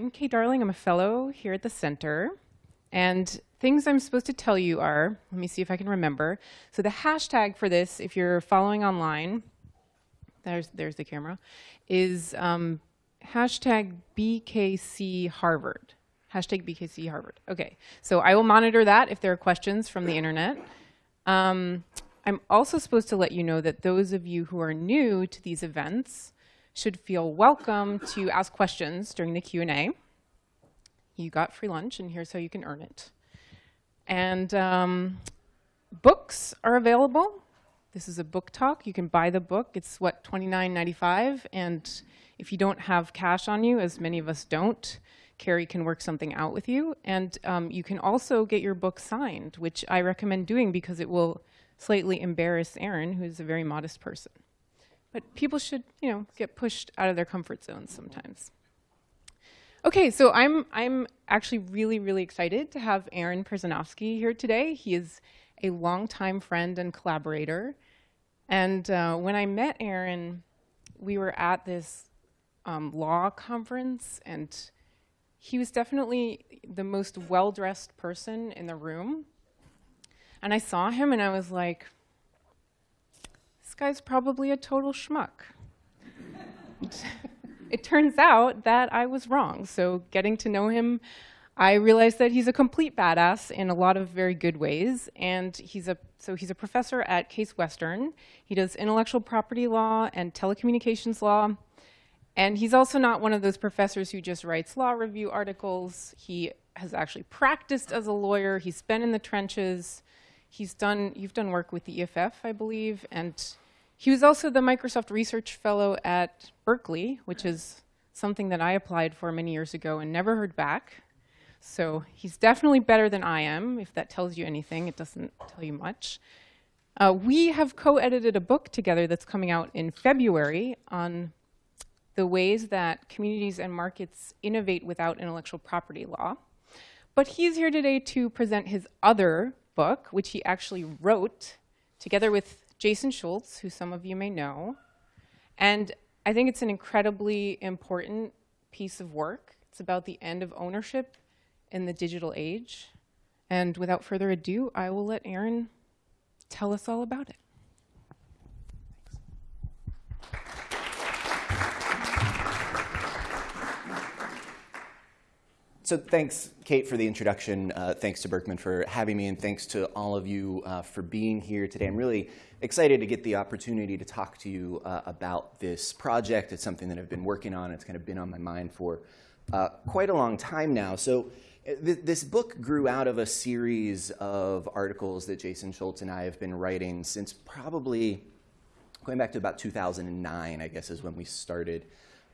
I'm Kate Darling. I'm a fellow here at the center. And things I'm supposed to tell you are, let me see if I can remember. So the hashtag for this, if you're following online, there's, there's the camera, is um, hashtag BKC Harvard. Hashtag BKC Harvard. Okay, so I will monitor that if there are questions from the internet. Um, I'm also supposed to let you know that those of you who are new to these events should feel welcome to ask questions during the Q&A. You got free lunch, and here's how you can earn it. And um, books are available. This is a book talk. You can buy the book. It's, what, $29.95? And if you don't have cash on you, as many of us don't, Carrie can work something out with you. And um, you can also get your book signed, which I recommend doing because it will slightly embarrass Aaron, who's a very modest person. But people should, you know, get pushed out of their comfort zones sometimes. Okay, so I'm, I'm actually really, really excited to have Aaron Perzanowski here today. He is a longtime friend and collaborator. And uh, when I met Aaron, we were at this um, law conference, and he was definitely the most well-dressed person in the room. And I saw him, and I was like, guy's probably a total schmuck. it turns out that I was wrong. So getting to know him, I realized that he's a complete badass in a lot of very good ways. And he's a so he's a professor at Case Western. He does intellectual property law and telecommunications law. And he's also not one of those professors who just writes law review articles. He has actually practiced as a lawyer. He's been in the trenches. He's done, you've done work with the EFF, I believe, and he was also the Microsoft Research Fellow at Berkeley, which is something that I applied for many years ago and never heard back. So he's definitely better than I am. If that tells you anything, it doesn't tell you much. Uh, we have co-edited a book together that's coming out in February on the ways that communities and markets innovate without intellectual property law. But he's here today to present his other book, which he actually wrote together with Jason Schultz, who some of you may know. And I think it's an incredibly important piece of work. It's about the end of ownership in the digital age. And without further ado, I will let Aaron tell us all about it. So thanks, Kate, for the introduction. Uh, thanks to Berkman for having me, and thanks to all of you uh, for being here today. I'm really excited to get the opportunity to talk to you uh, about this project. It's something that I've been working on. It's kind of been on my mind for uh, quite a long time now. So uh, th this book grew out of a series of articles that Jason Schultz and I have been writing since probably going back to about 2009, I guess, is when we started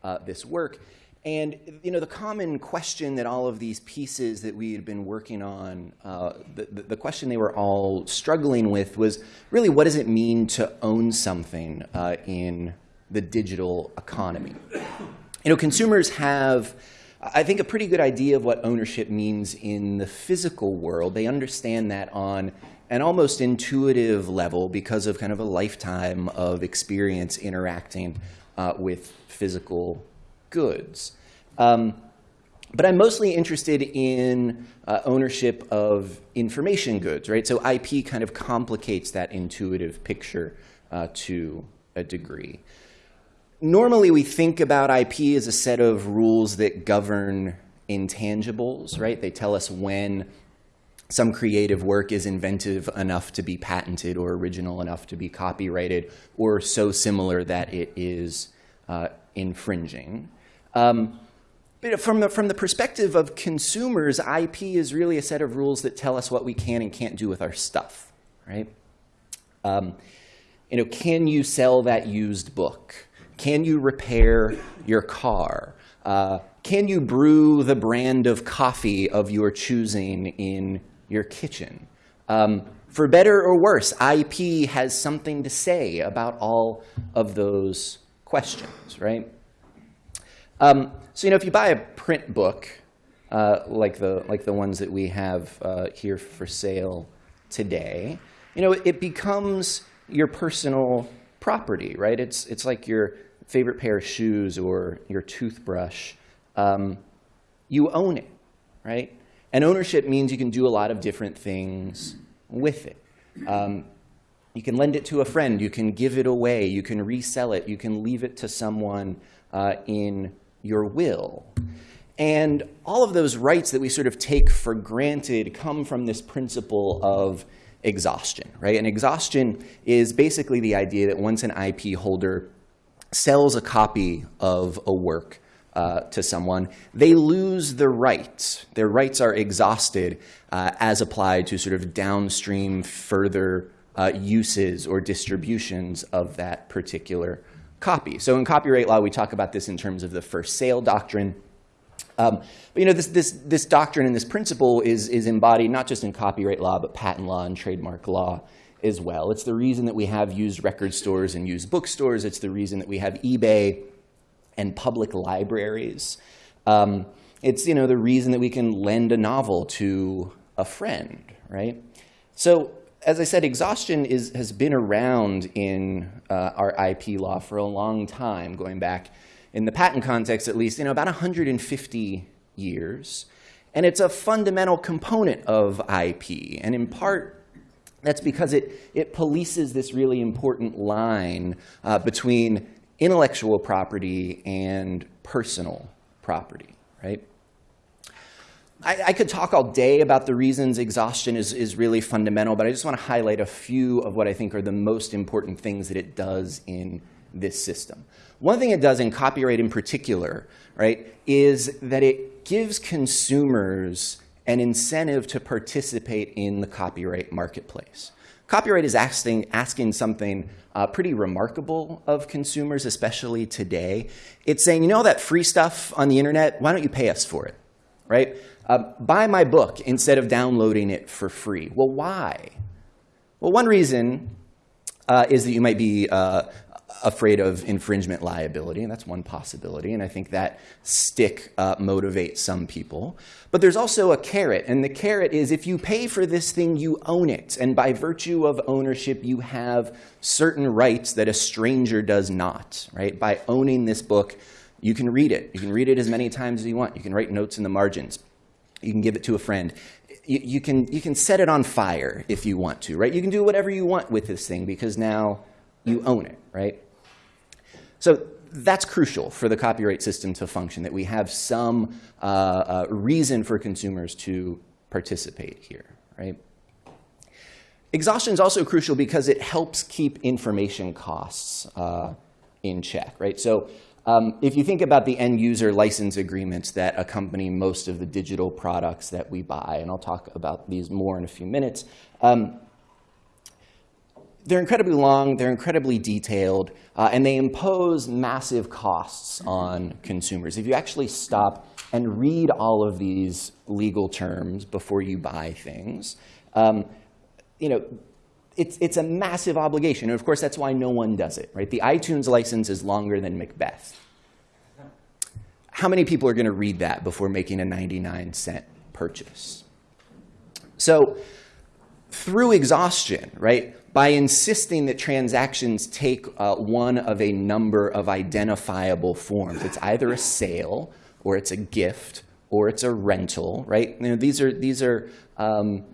uh, this work. And you know, the common question that all of these pieces that we had been working on, uh, the, the, question they were all struggling with was really what does it mean to own something uh, in the digital economy? You know, consumers have, I think, a pretty good idea of what ownership means in the physical world. They understand that on an almost intuitive level because of kind of a lifetime of experience interacting uh, with physical goods. Um, but I'm mostly interested in uh, ownership of information goods, right? So IP kind of complicates that intuitive picture uh, to a degree. Normally, we think about IP as a set of rules that govern intangibles, right? They tell us when some creative work is inventive enough to be patented or original enough to be copyrighted or so similar that it is uh, infringing. Um, but from the, from the perspective of consumers, IP is really a set of rules that tell us what we can and can't do with our stuff, right? Um, you know, can you sell that used book? Can you repair your car? Uh, can you brew the brand of coffee of your choosing in your kitchen? Um, for better or worse, IP has something to say about all of those questions, right? Um, so you know, if you buy a print book, uh, like the like the ones that we have uh, here for sale today, you know, it becomes your personal property, right? It's it's like your favorite pair of shoes or your toothbrush. Um, you own it, right? And ownership means you can do a lot of different things with it. Um, you can lend it to a friend, you can give it away, you can resell it, you can leave it to someone uh, in your will. And all of those rights that we sort of take for granted come from this principle of exhaustion, right? And exhaustion is basically the idea that once an IP holder sells a copy of a work uh, to someone, they lose the rights. Their rights are exhausted uh, as applied to sort of downstream further uh, uses or distributions of that particular copy. So in copyright law, we talk about this in terms of the first sale doctrine. Um, but you know, this, this, this doctrine and this principle is, is embodied not just in copyright law, but patent law and trademark law as well. It's the reason that we have used record stores and used bookstores. It's the reason that we have eBay and public libraries. Um, it's you know, the reason that we can lend a novel to a friend, right? So as I said, exhaustion is, has been around in uh, our IP law for a long time, going back in the patent context at least, you know, about 150 years. And it's a fundamental component of IP. And in part, that's because it, it polices this really important line uh, between intellectual property and personal property, right? I, I, could talk all day about the reasons exhaustion is, is really fundamental, but I just want to highlight a few of what I think are the most important things that it does in this system. One thing it does in copyright in particular, right, is that it gives consumers an incentive to participate in the copyright marketplace. Copyright is asking, asking something uh, pretty remarkable of consumers, especially today. It's saying, you know that free stuff on the internet? Why don't you pay us for it, right? Uh, buy my book instead of downloading it for free. Well, why? Well, one reason uh, is that you might be uh, afraid of infringement liability, and that's one possibility, and I think that stick uh, motivates some people. But there's also a carrot, and the carrot is if you pay for this thing, you own it, and by virtue of ownership, you have certain rights that a stranger does not, right? By owning this book, you can read it. You can read it as many times as you want. You can write notes in the margins. You can give it to a friend. You, you, can, you can set it on fire if you want to, right? You can do whatever you want with this thing because now you own it, right? So that's crucial for the copyright system to function, that we have some uh, uh, reason for consumers to participate here, right? Exhaustion is also crucial because it helps keep information costs uh, in check, right? So um, if you think about the end user license agreements that accompany most of the digital products that we buy, and I'll talk about these more in a few minutes, um, they're incredibly long, they're incredibly detailed, uh, and they impose massive costs on consumers. If you actually stop and read all of these legal terms before you buy things, um, you know, it's, it's a massive obligation. And of course, that's why no one does it, right? The iTunes license is longer than Macbeth. How many people are going to read that before making a 99 cent purchase? So through exhaustion, right, by insisting that transactions take uh, one of a number of identifiable forms, it's either a sale or it's a gift or it's a rental, right? You know, these are, these are um,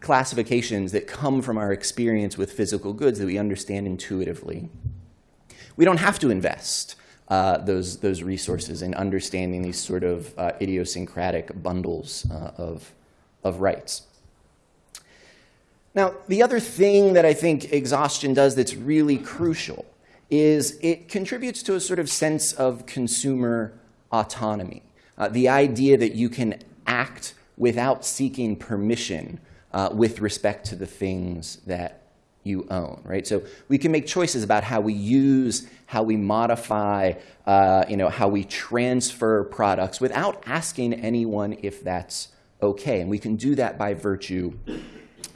classifications that come from our experience with physical goods that we understand intuitively. We don't have to invest uh, those, those resources in understanding these sort of uh, idiosyncratic bundles uh, of, of rights. Now, the other thing that I think exhaustion does that's really crucial is it contributes to a sort of sense of consumer autonomy. Uh, the idea that you can act without seeking permission uh, with respect to the things that you own, right? So we can make choices about how we use, how we modify, uh, you know, how we transfer products without asking anyone if that's okay. And we can do that by virtue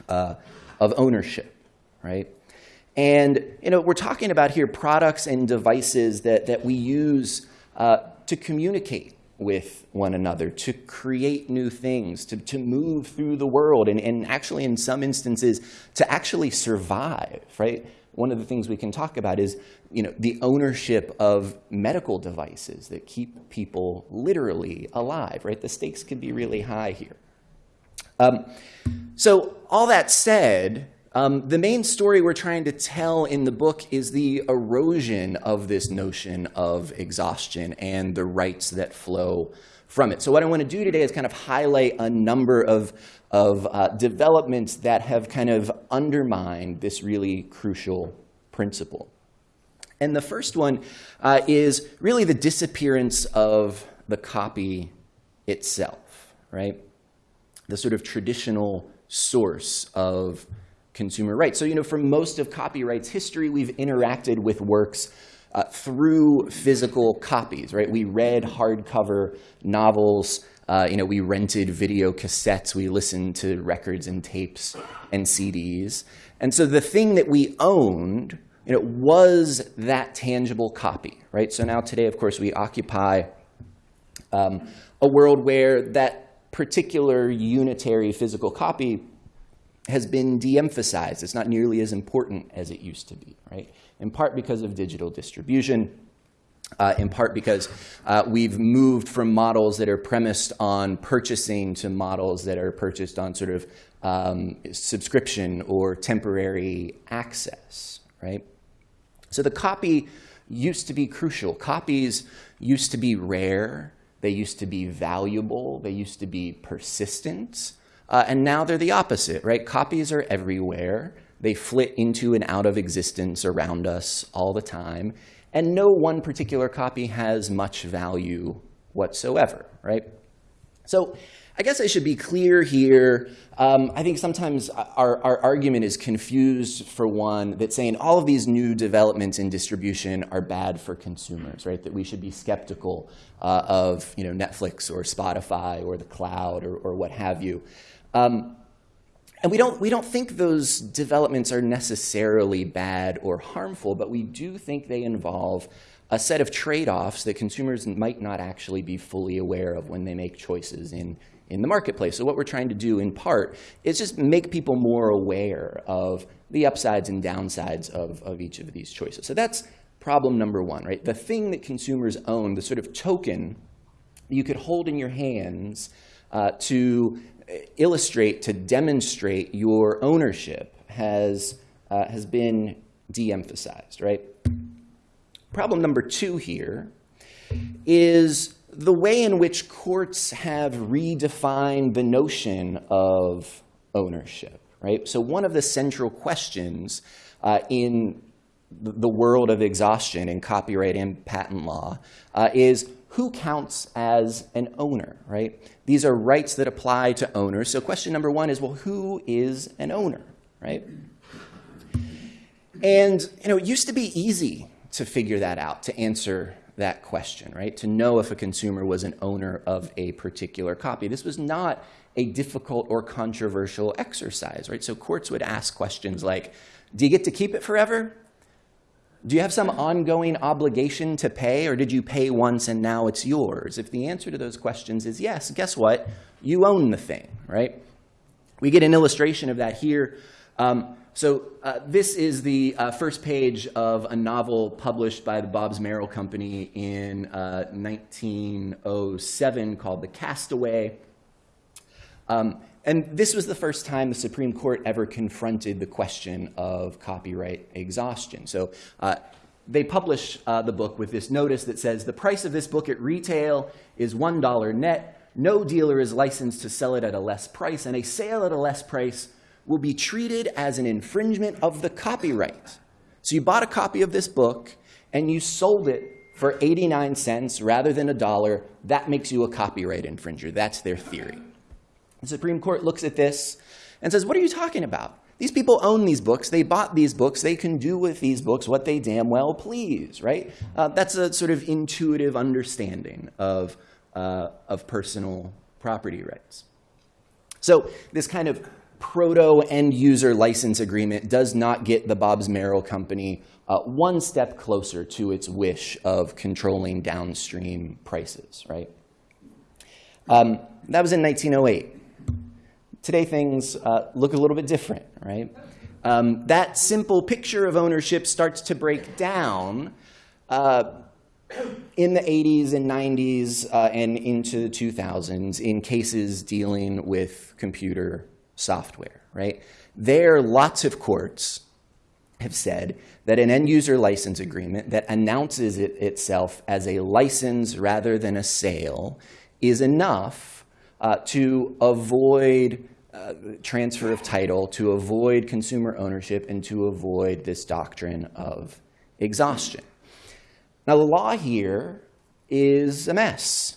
uh, of ownership, right? And you know, we're talking about here products and devices that, that we use uh, to communicate with one another, to create new things, to, to move through the world, and, and actually in some instances, to actually survive, right? one of the things we can talk about is you know, the ownership of medical devices that keep people literally alive, right? The stakes can be really high here. Um, so all that said, um, the main story we're trying to tell in the book is the erosion of this notion of exhaustion and the rights that flow from it. So what I want to do today is kind of highlight a number of, of uh, developments that have kind of undermined this really crucial principle. And the first one uh, is really the disappearance of the copy itself, right? The sort of traditional source of consumer rights. So, you know, for most of copyright's history, we've interacted with works uh, through physical copies, right? We read hardcover novels. Uh, you know, we rented video cassettes. We listened to records and tapes and CDs. And so the thing that we owned, you know, was that tangible copy, right? So now today, of course, we occupy um, a world where that particular unitary physical copy has been de-emphasized. It's not nearly as important as it used to be, right? In part because of digital distribution, uh, in part because uh, we've moved from models that are premised on purchasing to models that are purchased on sort of um, subscription or temporary access, right? So the copy used to be crucial. Copies used to be rare. They used to be valuable. They used to be persistent. Uh, and now they're the opposite, right? Copies are everywhere. They flit into and out of existence around us all the time. And no one particular copy has much value whatsoever, right? So I guess I should be clear here. Um, I think sometimes our, our argument is confused for one that saying all of these new developments in distribution are bad for consumers, right? That we should be skeptical uh, of you know, Netflix or Spotify or the cloud or, or what have you. Um, and we don't, we don't think those developments are necessarily bad or harmful, but we do think they involve a set of trade-offs that consumers might not actually be fully aware of when they make choices in, in the marketplace. So what we're trying to do in part is just make people more aware of the upsides and downsides of, of each of these choices. So that's problem number one, right? The thing that consumers own, the sort of token you could hold in your hands uh, to illustrate, to demonstrate your ownership has, uh, has been de-emphasized, right? Problem number two here is the way in which courts have redefined the notion of ownership, right? So one of the central questions uh, in the world of exhaustion in copyright and patent law uh, is who counts as an owner, right? These are rights that apply to owners. So question number one is, well, who is an owner, right? And you know, it used to be easy to figure that out, to answer that question, right? To know if a consumer was an owner of a particular copy. This was not a difficult or controversial exercise, right? So courts would ask questions like, do you get to keep it forever? Do you have some ongoing obligation to pay, or did you pay once and now it's yours? If the answer to those questions is yes, guess what? You own the thing, right? We get an illustration of that here. Um, so uh, this is the uh, first page of a novel published by the Bobbs-Merrill Company in uh, 1907 called The Castaway. Um, and this was the first time the Supreme Court ever confronted the question of copyright exhaustion. So uh, they publish uh, the book with this notice that says, the price of this book at retail is $1 net. No dealer is licensed to sell it at a less price, and a sale at a less price will be treated as an infringement of the copyright. So you bought a copy of this book, and you sold it for 89 cents rather than a dollar. That makes you a copyright infringer. That's their theory. The Supreme Court looks at this and says, what are you talking about? These people own these books. They bought these books. They can do with these books what they damn well please, right? Uh, that's a sort of intuitive understanding of, uh, of personal property rights. So this kind of proto end user license agreement does not get the Bobbs-Merrill company uh, one step closer to its wish of controlling downstream prices, right? Um, that was in 1908. Today things uh, look a little bit different, right? um, that simple picture of ownership starts to break down uh, in the 80s and 90s uh, and into the 2000s in cases dealing with computer software, right? There, lots of courts have said that an end user license agreement that announces it itself as a license rather than a sale is enough uh, to avoid uh, transfer of title, to avoid consumer ownership, and to avoid this doctrine of exhaustion. Now, the law here is a mess.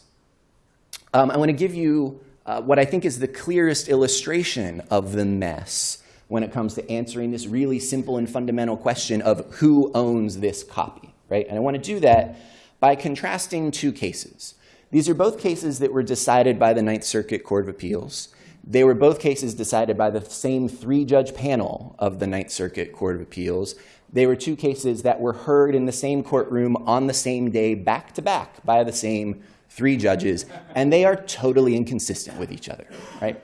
Um, I want to give you uh, what I think is the clearest illustration of the mess when it comes to answering this really simple and fundamental question of who owns this copy, right? And I want to do that by contrasting two cases. These are both cases that were decided by the Ninth Circuit Court of Appeals. They were both cases decided by the same three-judge panel of the Ninth Circuit Court of Appeals. They were two cases that were heard in the same courtroom on the same day, back to back, by the same three judges, and they are totally inconsistent with each other, right?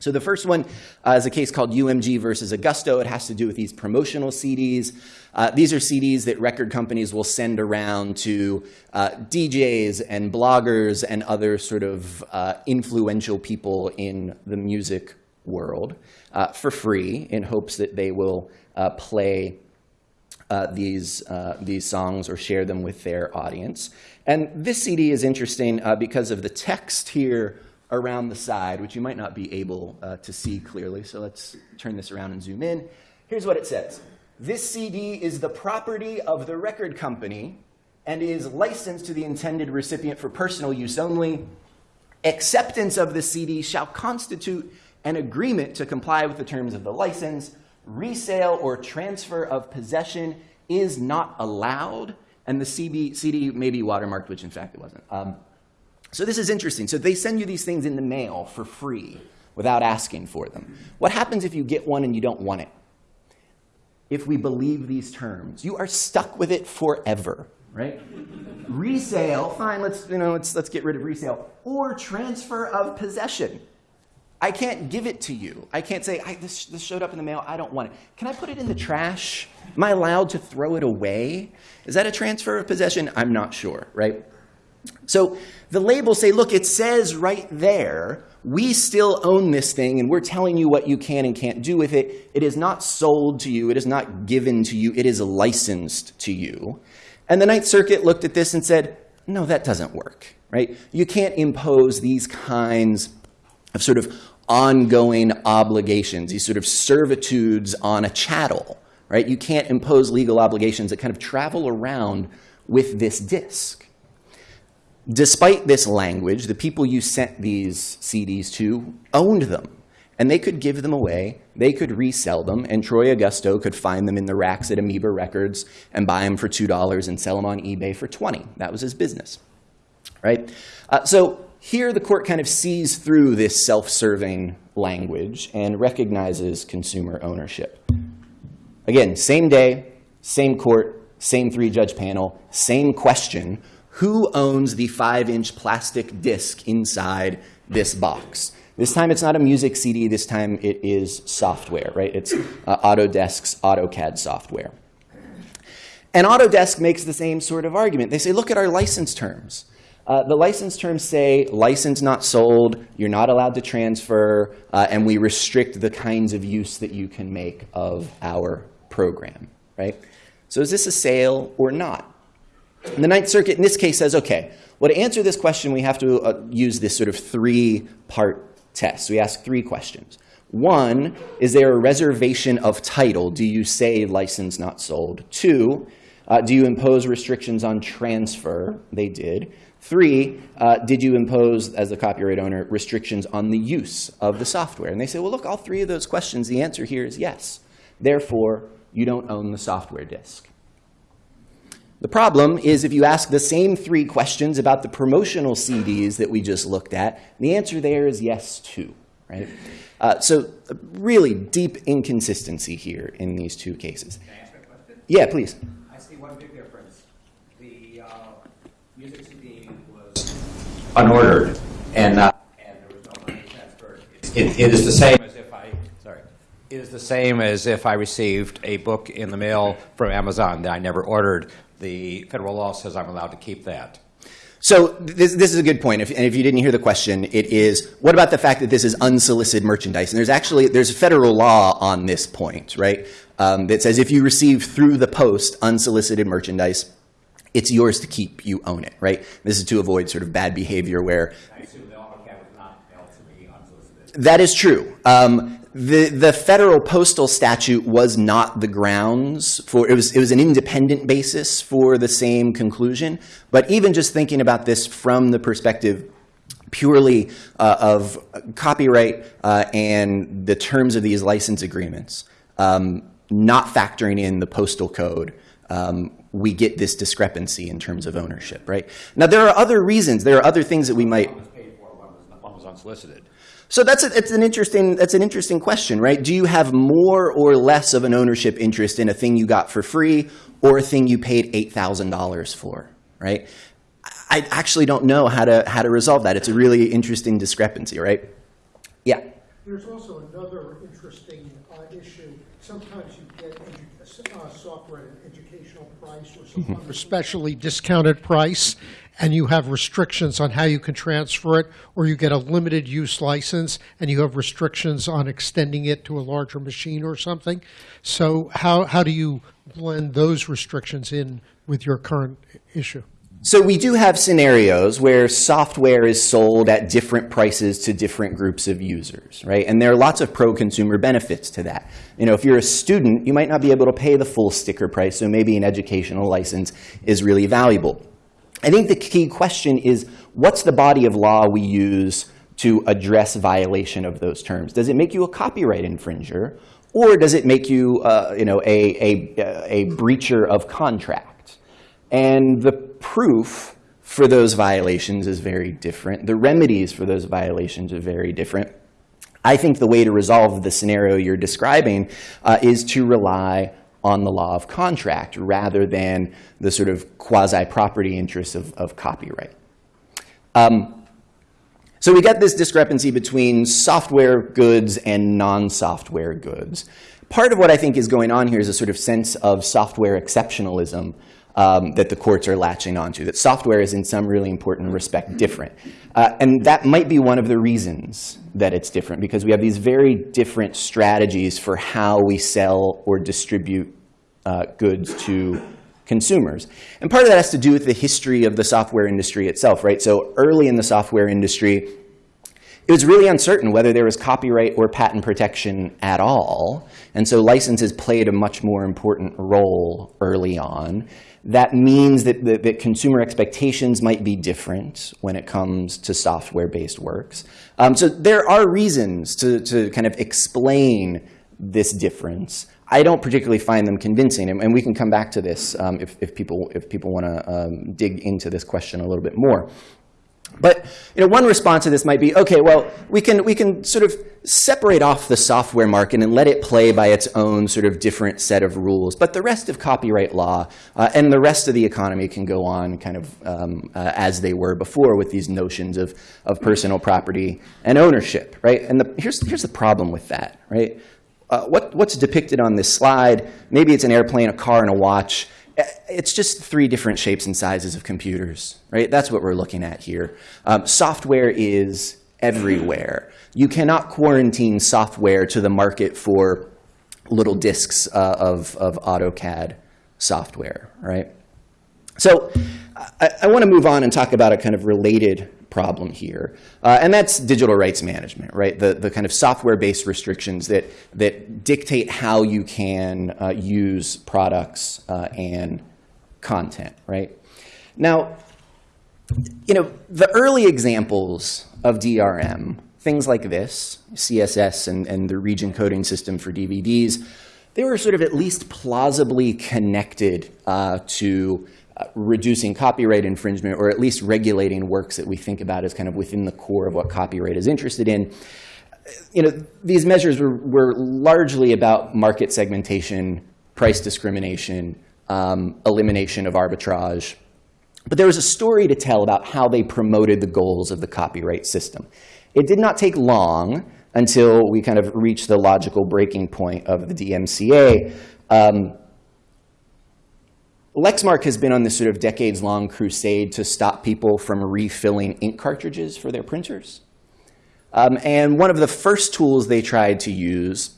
So the first one uh, is a case called UMG versus Augusto. It has to do with these promotional CDs. Uh, these are CDs that record companies will send around to uh, DJs and bloggers and other sort of uh, influential people in the music world uh, for free in hopes that they will uh, play these, these songs or share them with their audience. And this CD is interesting because of the text here around the side, which you might not be able uh, to see clearly. So let's turn this around and zoom in. Here's what it says. This CD is the property of the record company and is licensed to the intended recipient for personal use only. Acceptance of the CD shall constitute an agreement to comply with the terms of the license. Resale or transfer of possession is not allowed. And the CD, may be watermarked, which in fact it wasn't. Um, so this is interesting. So they send you these things in the mail for free without asking for them. What happens if you get one and you don't want it? If we believe these terms, you are stuck with it forever, right? resale, fine, let's, you know, let's, let's get rid of resale. Or transfer of possession. I can't give it to you. I can't say, I, this, this showed up in the mail, I don't want it. Can I put it in the trash? Am I allowed to throw it away? Is that a transfer of possession? I'm not sure, right? So the labels say, look, it says right there, we still own this thing and we're telling you what you can and can't do with it. It is not sold to you. It is not given to you. It is licensed to you. And the Ninth Circuit looked at this and said, no, that doesn't work, right? You can't impose these kinds of sort of ongoing obligations, these sort of servitudes on a chattel, right? You can't impose legal obligations that kind of travel around with this disk. Despite this language, the people you sent these CDs to owned them. And they could give them away, they could resell them, and Troy Augusto could find them in the racks at Amoeba Records and buy them for $2 and sell them on eBay for 20 That was his business, right? Uh, so here the court kind of sees through this self-serving language and recognizes consumer ownership. Again, same day, same court, same three-judge panel, same question, who owns the five-inch plastic disc inside this box? This time it's not a music CD, this time it is software, right? It's uh, Autodesk's AutoCAD software. And Autodesk makes the same sort of argument. They say, look at our license terms. Uh, the license terms say license not sold, you're not allowed to transfer, uh, and we restrict the kinds of use that you can make of our program, right? So is this a sale or not? And the Ninth Circuit in this case says, okay, well, to answer this question, we have to uh, use this sort of three-part test. We ask three questions. One, is there a reservation of title? Do you say license not sold? Two, uh, do you impose restrictions on transfer? They did. Three, uh, did you impose, as the copyright owner, restrictions on the use of the software? And they say, well, look, all three of those questions, the answer here is yes. Therefore, you don't own the software disk. The problem is if you ask the same three questions about the promotional CDs that we just looked at, the answer there is yes too, right? Uh, so really deep inconsistency here in these two cases. Can I ask a question? Yeah, please. I see one big difference. The uh, music CD was unordered and, uh, and there was no money transferred. It, it is the same as if I, sorry, is the same as if I received a book in the mail from Amazon that I never ordered. The federal law says I'm allowed to keep that. So this, this is a good point. If, and if you didn't hear the question, it is, what about the fact that this is unsolicited merchandise? And there's actually, there's a federal law on this point, right? Um, that says if you receive through the post unsolicited merchandise, it's yours to keep, you own it, right? This is to avoid sort of bad behavior where I assume the AutoCAD was not mailed to me unsolicited. that is true. Um, the the federal postal statute was not the grounds for it was it was an independent basis for the same conclusion. But even just thinking about this from the perspective purely uh, of copyright uh, and the terms of these license agreements, um, not factoring in the postal code, um, we get this discrepancy in terms of ownership, right? Now there are other reasons. There are other things that we might. One was paid for, one was, one was unsolicited. So that's a, it's an interesting that's an interesting question, right? Do you have more or less of an ownership interest in a thing you got for free or a thing you paid eight thousand dollars for, right? I actually don't know how to how to resolve that. It's a really interesting discrepancy, right? Yeah. There's also another interesting uh, issue. Sometimes you get uh, software at an educational price or some other specially discounted price, and you have restrictions on how you can transfer it, or you get a limited use license, and you have restrictions on extending it to a larger machine or something. So how, how do you blend those restrictions in with your current issue? So we do have scenarios where software is sold at different prices to different groups of users, right? And there are lots of pro-consumer benefits to that. You know, if you're a student, you might not be able to pay the full sticker price, so maybe an educational license is really valuable. I think the key question is, what's the body of law we use to address violation of those terms? Does it make you a copyright infringer, or does it make you, uh, you know, a, a, a breacher of contract? And the proof for those violations is very different. The remedies for those violations are very different. I think the way to resolve the scenario you're describing uh, is to rely on the law of contract rather than the sort of quasi-property interests of, of copyright. Um, so we get this discrepancy between software goods and non-software goods. Part of what I think is going on here is a sort of sense of software exceptionalism um, that the courts are latching onto, that software is in some really important respect different. Uh, and that might be one of the reasons that it's different, because we have these very different strategies for how we sell or distribute uh, goods to consumers. And part of that has to do with the history of the software industry itself, right? So early in the software industry, it was really uncertain whether there was copyright or patent protection at all. And so licenses played a much more important role early on. That means that, that, that consumer expectations might be different when it comes to software-based works. Um, so there are reasons to, to kind of explain this difference. I don't particularly find them convincing, and, and we can come back to this um, if, if people, if people want to um, dig into this question a little bit more. But you know, one response to this might be, okay, well, we can, we can sort of separate off the software market and let it play by its own sort of different set of rules. But the rest of copyright law uh, and the rest of the economy can go on kind of um, uh, as they were before with these notions of, of personal property and ownership, right? And the, here's, here's the problem with that, right? Uh, what, what's depicted on this slide, maybe it's an airplane, a car, and a watch it's just three different shapes and sizes of computers, right? That's what we're looking at here. Um, software is everywhere. You cannot quarantine software to the market for little disks uh, of, of AutoCAD software, right? So I, I want to move on and talk about a kind of related problem here, uh, and that's digital rights management, right? The, the kind of software-based restrictions that, that dictate how you can uh, use products uh, and content, right? Now, you know, the early examples of DRM, things like this, CSS and, and the region coding system for DVDs, they were sort of at least plausibly connected uh, to uh, reducing copyright infringement or at least regulating works that we think about as kind of within the core of what copyright is interested in. You know, these measures were, were largely about market segmentation, price discrimination, um, elimination of arbitrage. But there was a story to tell about how they promoted the goals of the copyright system. It did not take long until we kind of reached the logical breaking point of the DMCA. Um, Lexmark has been on this sort of decades-long crusade to stop people from refilling ink cartridges for their printers. Um, and one of the first tools they tried to use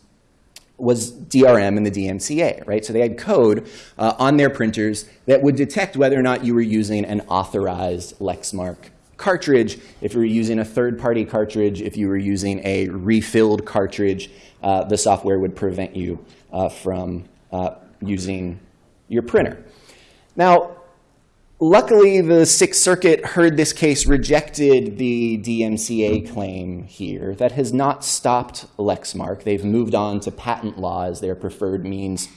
was DRM and the DMCA, right? So they had code uh, on their printers that would detect whether or not you were using an authorized Lexmark cartridge, if you were using a third-party cartridge, if you were using a refilled cartridge, uh, the software would prevent you uh, from uh, using your printer. Now, luckily, the Sixth Circuit heard this case, rejected the DMCA claim here. That has not stopped Lexmark. They've moved on to patent law as their preferred means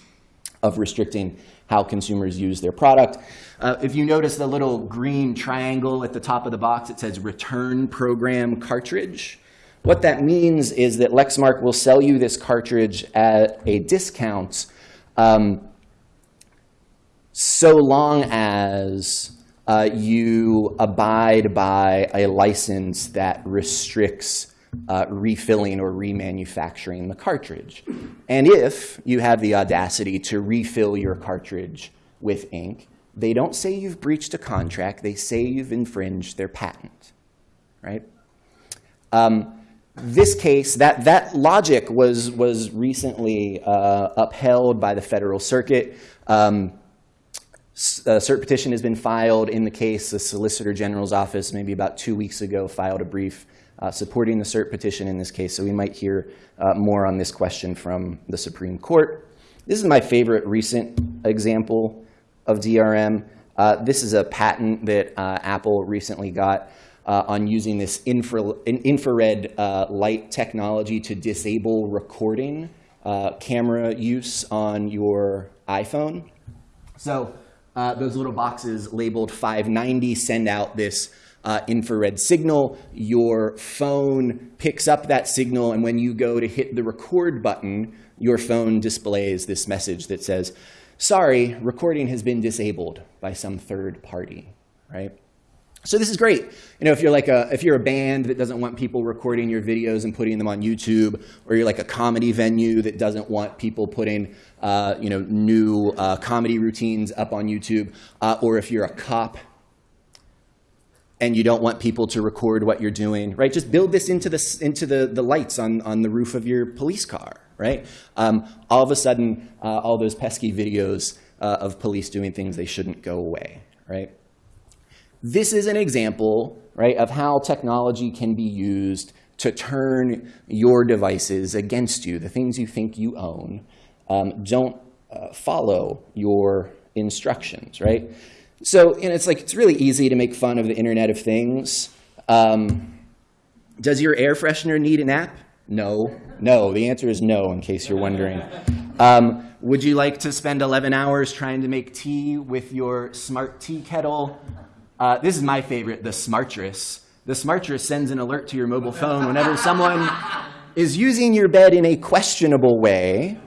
of restricting how consumers use their product. Uh, if you notice the little green triangle at the top of the box, it says return program cartridge. What that means is that Lexmark will sell you this cartridge at a discount um, so long as uh, you abide by a license that restricts uh, refilling or remanufacturing the cartridge. And if you have the audacity to refill your cartridge with ink, they don't say you've breached a contract. They say you've infringed their patent, right? Um, this case, that, that logic was, was recently uh, upheld by the Federal Circuit. Um, a cert petition has been filed in the case. The Solicitor General's office, maybe about two weeks ago, filed a brief uh, supporting the cert petition in this case. So we might hear uh, more on this question from the Supreme Court. This is my favorite recent example of DRM. Uh, this is a patent that uh, Apple recently got uh, on using this infra infrared uh, light technology to disable recording camera use on your iPhone. So those little boxes labeled 590 send out this uh, infrared signal. Your phone picks up that signal, and when you go to hit the record button, your phone displays this message that says, sorry, recording has been disabled by some third party, right? So this is great. You know, if you're like a if you're a band that doesn't want people recording your videos and putting them on YouTube, or you're like a comedy venue that doesn't want people putting uh, you know new uh, comedy routines up on YouTube, uh, or if you're a cop and you don't want people to record what you're doing, right? Just build this into the, into the, the lights on, on the roof of your police car, right? Um, all of a sudden, uh, all those pesky videos uh, of police doing things they shouldn't go away, right? This is an example, right, of how technology can be used to turn your devices against you, the things you think you own. Um, don't uh, follow your instructions, right? So it's like it's really easy to make fun of the Internet of Things. Um, does your air freshener need an app? No. No. The answer is no, in case you're wondering. Um, would you like to spend 11 hours trying to make tea with your smart tea kettle? Uh, this is my favorite, the Smartress. The Smartress sends an alert to your mobile phone whenever someone is using your bed in a questionable way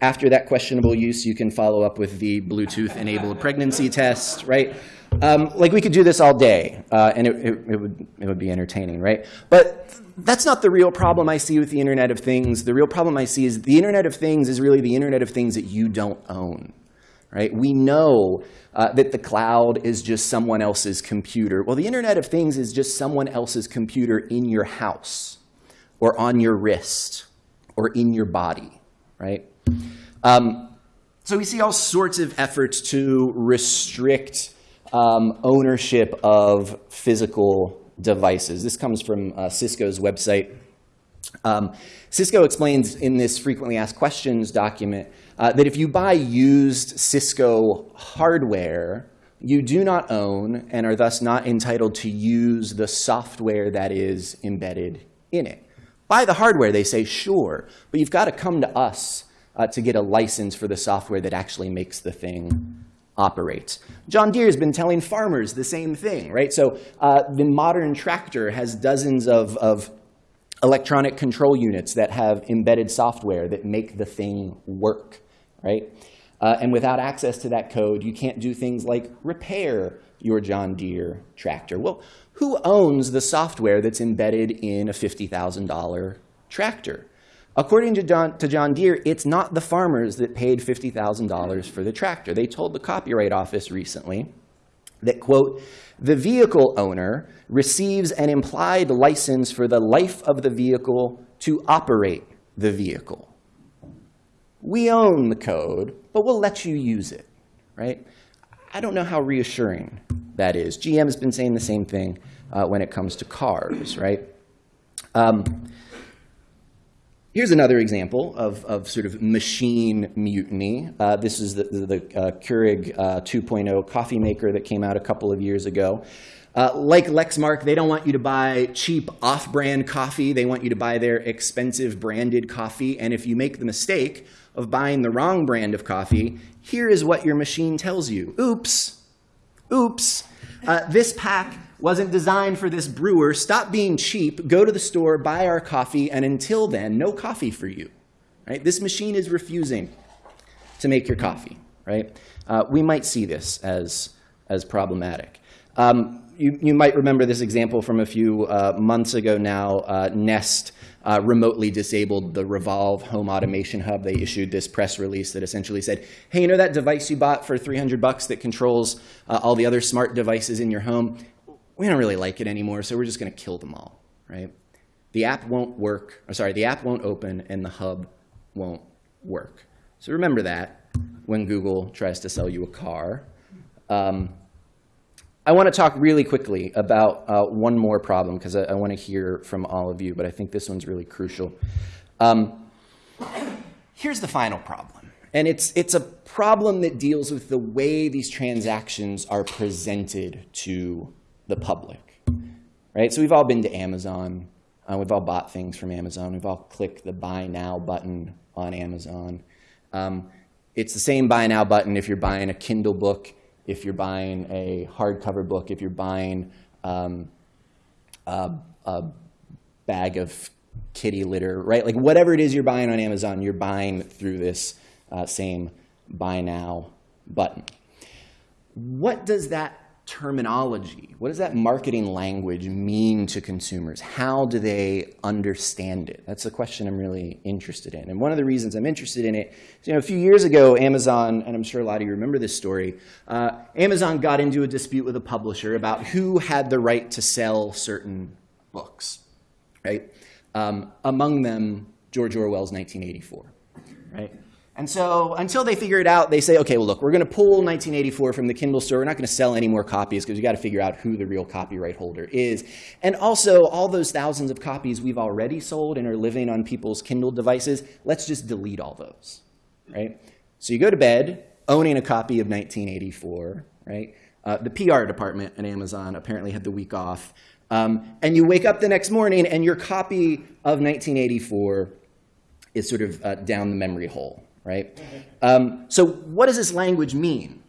after that questionable use, you can follow up with the Bluetooth-enabled pregnancy test, right? Um, like we could do this all day, uh, and it, it, it, would, it would be entertaining, right? But that's not the real problem I see with the Internet of Things. The real problem I see is the Internet of Things is really the Internet of Things that you don't own, right? We know uh, that the cloud is just someone else's computer. Well, the Internet of Things is just someone else's computer in your house, or on your wrist, or in your body, right? Um, so we see all sorts of efforts to restrict um, ownership of physical devices. This comes from uh, Cisco's website. Um, Cisco explains in this frequently asked questions document uh, that if you buy used Cisco hardware, you do not own and are thus not entitled to use the software that is embedded in it. Buy the hardware, they say, sure, but you've got to come to us uh, to get a license for the software that actually makes the thing operate. John Deere has been telling farmers the same thing, right? So uh, the modern tractor has dozens of, of electronic control units that have embedded software that make the thing work, right? Uh, and without access to that code, you can't do things like repair your John Deere tractor. Well, who owns the software that's embedded in a $50,000 tractor? According to John, to John Deere, it's not the farmers that paid $50,000 for the tractor. They told the Copyright Office recently that, quote, the vehicle owner receives an implied license for the life of the vehicle to operate the vehicle. We own the code, but we'll let you use it, right? I don't know how reassuring that is. GM has been saying the same thing uh, when it comes to cars, right? Um, Here's another example of, of sort of machine mutiny. Uh, this is the, the, the uh, Keurig uh, 2.0 coffee maker that came out a couple of years ago. Uh, like Lexmark, they don't want you to buy cheap off-brand coffee. They want you to buy their expensive branded coffee. And if you make the mistake of buying the wrong brand of coffee, here is what your machine tells you. Oops, oops. Uh, this pack wasn't designed for this brewer. Stop being cheap. Go to the store, buy our coffee, and until then, no coffee for you. Right? This machine is refusing to make your coffee. Right? Uh, we might see this as, as problematic. Um, you, you might remember this example from a few uh, months ago now. Uh, Nest uh, remotely disabled the Revolv home automation hub. They issued this press release that essentially said, hey, you know that device you bought for 300 bucks that controls uh, all the other smart devices in your home? we don't really like it anymore, so we're just going to kill them all, right? The app won't work, or sorry, the app won't open and the hub won't work. So remember that when Google tries to sell you a car. Um, I want to talk really quickly about uh, one more problem because I, I want to hear from all of you, but I think this one's really crucial. Um, here's the final problem. And it's, it's a problem that deals with the way these transactions are presented to the public, right? So we've all been to Amazon. Uh, we've all bought things from Amazon. We've all clicked the Buy Now button on Amazon. Um, it's the same Buy Now button if you're buying a Kindle book, if you're buying a hardcover book, if you're buying um, a, a bag of kitty litter, right? Like whatever it is you're buying on Amazon, you're buying through this uh, same Buy Now button. What does that terminology? What does that marketing language mean to consumers? How do they understand it? That's the question I'm really interested in. And one of the reasons I'm interested in it is, you know, a few years ago, Amazon, and I'm sure a lot of you remember this story, uh, Amazon got into a dispute with a publisher about who had the right to sell certain books, right? Um, among them, George Orwell's 1984, right? And so until they figure it out, they say, okay, well, look, we're going to pull 1984 from the Kindle store. We're not going to sell any more copies because we've got to figure out who the real copyright holder is. And also, all those thousands of copies we've already sold and are living on people's Kindle devices, let's just delete all those, right? So you go to bed owning a copy of 1984, right? Uh, the PR department at Amazon apparently had the week off. Um, and you wake up the next morning and your copy of 1984 is sort of uh, down the memory hole, right? Um, so what does this language mean?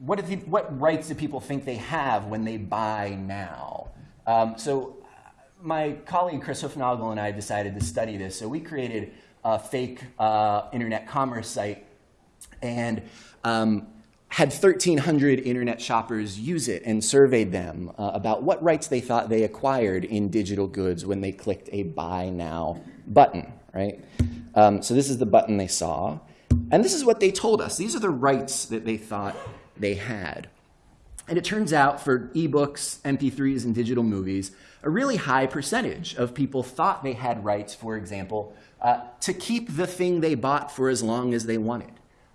What, the, what rights do people think they have when they buy now? Um, so my colleague Chris Hoofnagle and I decided to study this. So we created a fake uh, internet commerce site and um, had 1,300 internet shoppers use it and surveyed them uh, about what rights they thought they acquired in digital goods when they clicked a Buy Now button, right? Um, so this is the button they saw. And this is what they told us. These are the rights that they thought they had. And it turns out for ebooks, MP3s, and digital movies, a really high percentage of people thought they had rights, for example, uh, to keep the thing they bought for as long as they wanted,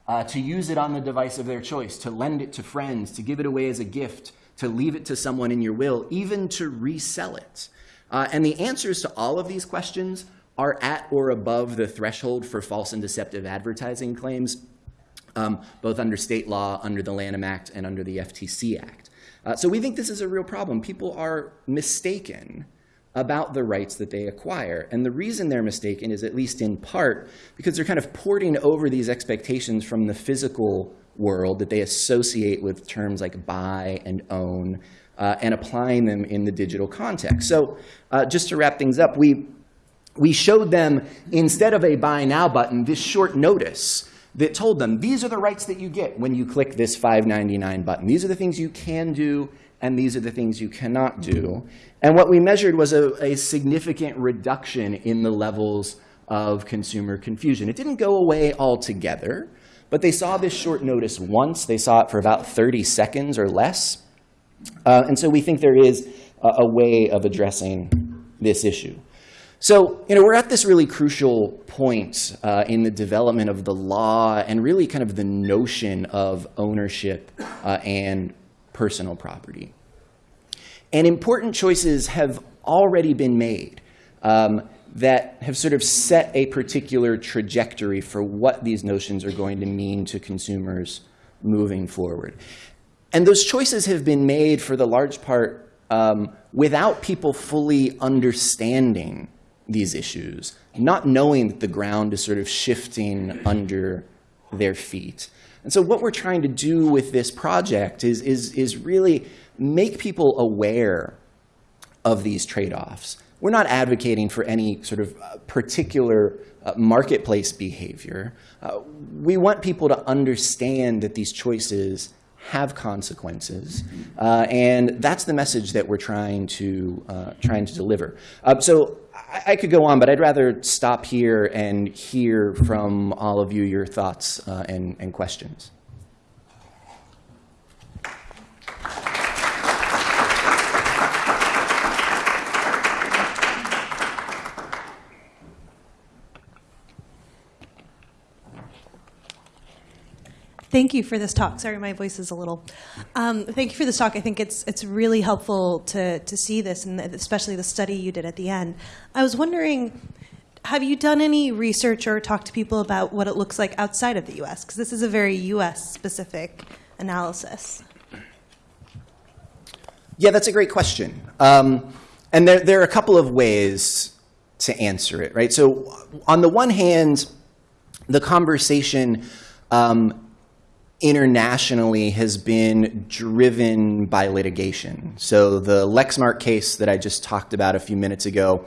uh, to use it on the device of their choice, to lend it to friends, to give it away as a gift, to leave it to someone in your will, even to resell it. Uh, and the answers to all of these questions are at or above the threshold for false and deceptive advertising claims, um, both under state law, under the Lanham Act, and under the FTC Act. Uh, so we think this is a real problem. People are mistaken about the rights that they acquire. And the reason they're mistaken is at least in part because they're kind of porting over these expectations from the physical world that they associate with terms like buy and own uh, and applying them in the digital context. So uh, just to wrap things up, we we showed them, instead of a buy now button, this short notice that told them, these are the rights that you get when you click this $5.99 button. These are the things you can do and these are the things you cannot do. And what we measured was a, a significant reduction in the levels of consumer confusion. It didn't go away altogether, but they saw this short notice once. They saw it for about 30 seconds or less. Uh, and so we think there is a, a way of addressing this issue. So, you know, we're at this really crucial point uh, in the development of the law and really kind of the notion of ownership uh, and personal property. And important choices have already been made um, that have sort of set a particular trajectory for what these notions are going to mean to consumers moving forward. And those choices have been made for the large part um, without people fully understanding these issues, not knowing that the ground is sort of shifting under their feet. And so what we're trying to do with this project is, is, is really make people aware of these trade-offs. We're not advocating for any sort of uh, particular uh, marketplace behavior. Uh, we want people to understand that these choices have consequences, uh, and that's the message that we're trying to uh, trying to deliver. Uh, so I, could go on, but I'd rather stop here and hear from all of you your thoughts uh, and, and questions. Thank you for this talk. Sorry, my voice is a little. Um, thank you for this talk. I think it's it's really helpful to to see this, and especially the study you did at the end. I was wondering, have you done any research or talked to people about what it looks like outside of the U.S. Because this is a very U.S. specific analysis. Yeah, that's a great question. Um, and there, there are a couple of ways to answer it, right? So on the one hand, the conversation um, internationally has been driven by litigation. So the Lexmark case that I just talked about a few minutes ago,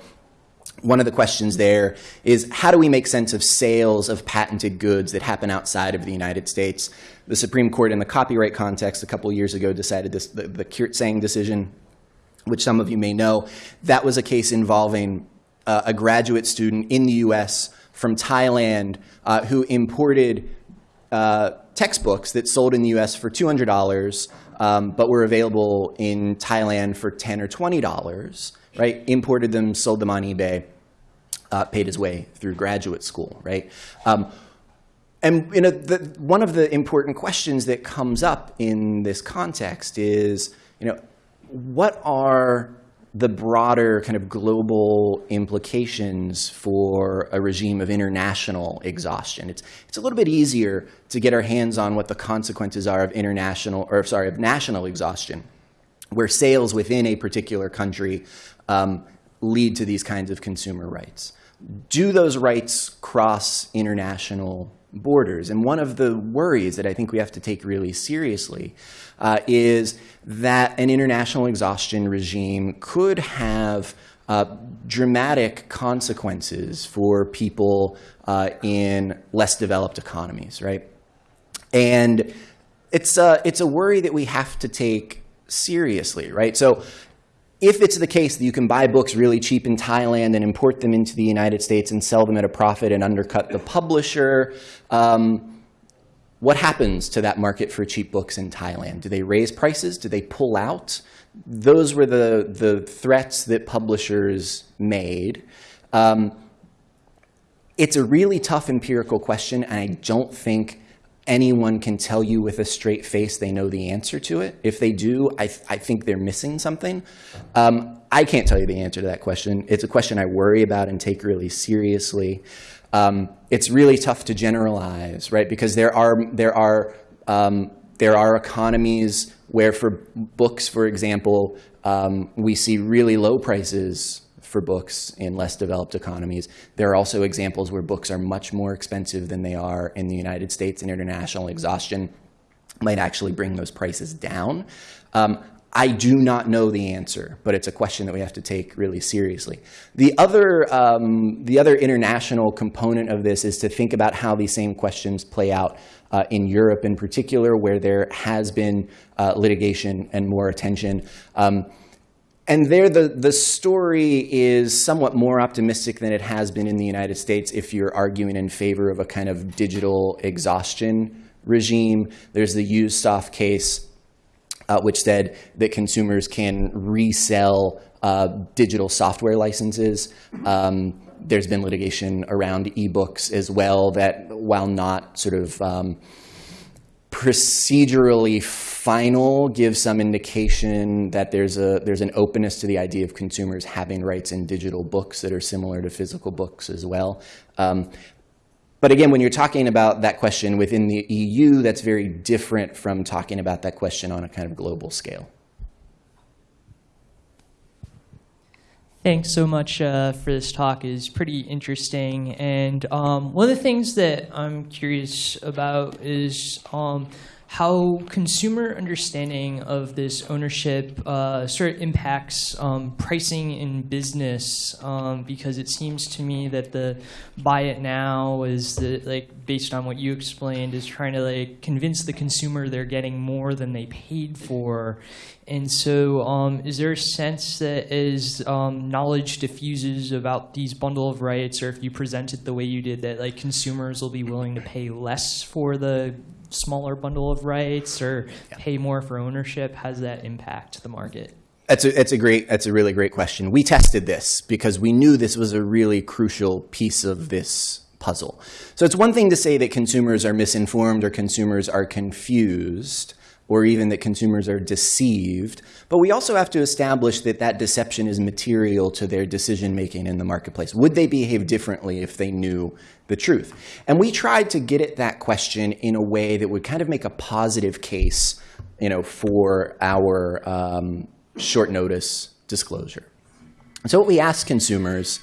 one of the questions there is how do we make sense of sales of patented goods that happen outside of the United States? The Supreme Court in the copyright context a couple years ago decided this, the, the Kirtsaeng decision, which some of you may know. That was a case involving uh, a graduate student in the US from Thailand uh, who imported uh, textbooks that sold in the US for $200, um, but were available in Thailand for 10 or $20, right? Imported them, sold them on eBay, uh, paid his way through graduate school, right? Um, and you know, the, one of the important questions that comes up in this context is, you know, what are the broader kind of global implications for a regime of international exhaustion. It's, it's a little bit easier to get our hands on what the consequences are of international, or sorry, of national exhaustion, where sales within a particular country um, lead to these kinds of consumer rights. Do those rights cross international borders? And one of the worries that I think we have to take really seriously uh, is that an international exhaustion regime could have uh, dramatic consequences for people uh, in less developed economies, right? And it's a, it's a worry that we have to take seriously, right? So if it's the case that you can buy books really cheap in Thailand and import them into the United States and sell them at a profit and undercut the publisher, um, what happens to that market for cheap books in Thailand? Do they raise prices? Do they pull out? Those were the, the threats that publishers made. Um, it's a really tough empirical question, and I don't think anyone can tell you with a straight face they know the answer to it. If they do, I, th I think they're missing something. Um, I can't tell you the answer to that question. It's a question I worry about and take really seriously um, it's really tough to generalize, right? Because there are, there are, um, there are economies where for books, for example, um, we see really low prices for books in less developed economies. There are also examples where books are much more expensive than they are in the United States and international exhaustion might actually bring those prices down. Um, I do not know the answer, but it's a question that we have to take really seriously. The other, um, the other international component of this is to think about how these same questions play out uh, in Europe in particular, where there has been uh, litigation and more attention. Um, and there, the, the story is somewhat more optimistic than it has been in the United States if you're arguing in favor of a kind of digital exhaustion regime. There's the UsedSoft case uh, which said that consumers can resell uh, digital software licenses. Um, there's been litigation around ebooks as well that, while not sort of um, procedurally final, gives some indication that there's a there's an openness to the idea of consumers having rights in digital books that are similar to physical books as well. Um, but again, when you're talking about that question within the EU, that's very different from talking about that question on a kind of global scale. Thanks so much uh, for this talk. is pretty interesting. And um, one of the things that I'm curious about is um, how consumer understanding of this ownership uh, sort of impacts um, pricing in business um, because it seems to me that the buy it now is the, like based on what you explained is trying to like convince the consumer they're getting more than they paid for. And so um, is there a sense that as um, knowledge diffuses about these bundle of rights or if you present it the way you did that like consumers will be willing to pay less for the smaller bundle of rights or yeah. pay more for ownership? How does that impact the market? That's a, that's a great, that's a really great question. We tested this because we knew this was a really crucial piece of this puzzle. So it's one thing to say that consumers are misinformed or consumers are confused or even that consumers are deceived. But we also have to establish that that deception is material to their decision making in the marketplace. Would they behave differently if they knew the truth? And we tried to get at that question in a way that would kind of make a positive case you know, for our um, short notice disclosure. So what we asked consumers,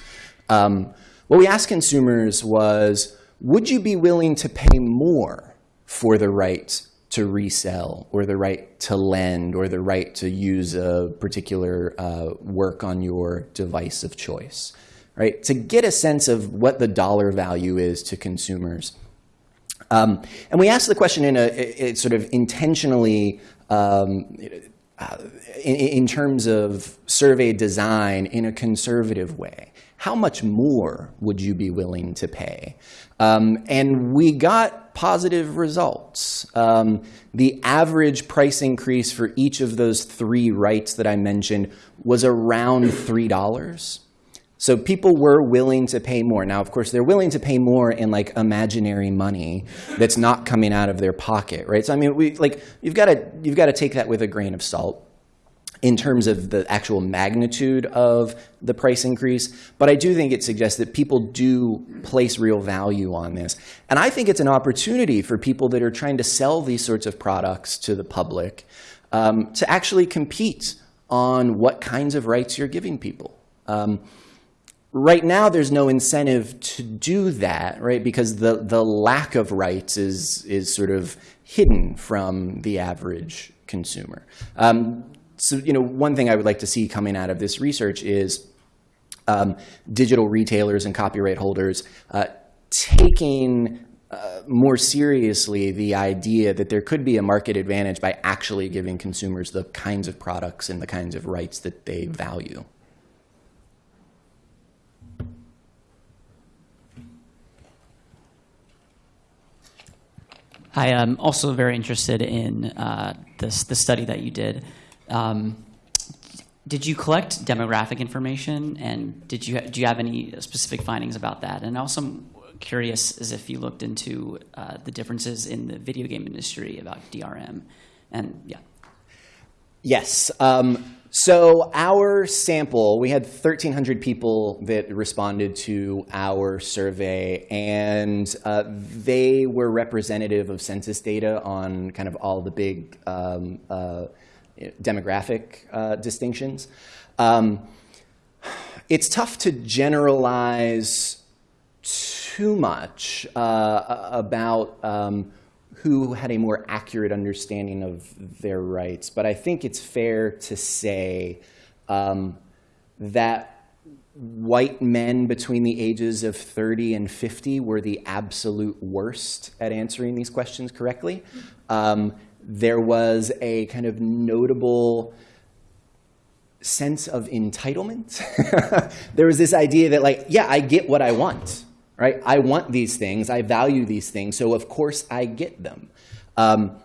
um, what we asked consumers was, would you be willing to pay more for the right to resell or the right to lend or the right to use a particular uh, work on your device of choice, right? To get a sense of what the dollar value is to consumers. Um, and we asked the question in a, a, a sort of intentionally um, uh, in, in terms of survey design in a conservative way. How much more would you be willing to pay? Um, and we got positive results. Um, the average price increase for each of those three rights that I mentioned was around $3. So people were willing to pay more. Now, of course, they're willing to pay more in like imaginary money that's not coming out of their pocket, right? So I mean, we like you've got to you've got to take that with a grain of salt in terms of the actual magnitude of the price increase, but I do think it suggests that people do place real value on this. And I think it's an opportunity for people that are trying to sell these sorts of products to the public um, to actually compete on what kinds of rights you're giving people. Um, right now, there's no incentive to do that, right? Because the, the lack of rights is, is sort of hidden from the average consumer. Um, so, you know, one thing I would like to see coming out of this research is um, digital retailers and copyright holders uh, taking uh, more seriously the idea that there could be a market advantage by actually giving consumers the kinds of products and the kinds of rights that they value. Hi, I'm also very interested in uh, this the study that you did. Um, did you collect demographic information, and did you do you have any specific findings about that? And also, I'm curious as if you looked into uh, the differences in the video game industry about DRM, and yeah. Yes. Um, so our sample, we had 1,300 people that responded to our survey, and uh, they were representative of census data on kind of all the big um, uh, demographic uh, distinctions. Um, it's tough to generalize too much uh, about um, who had a more accurate understanding of their rights. But I think it's fair to say um, that white men between the ages of 30 and 50 were the absolute worst at answering these questions correctly. Um, there was a kind of notable sense of entitlement. there was this idea that, like, yeah, I get what I want, right? I want these things, I value these things, so of course I get them. Um,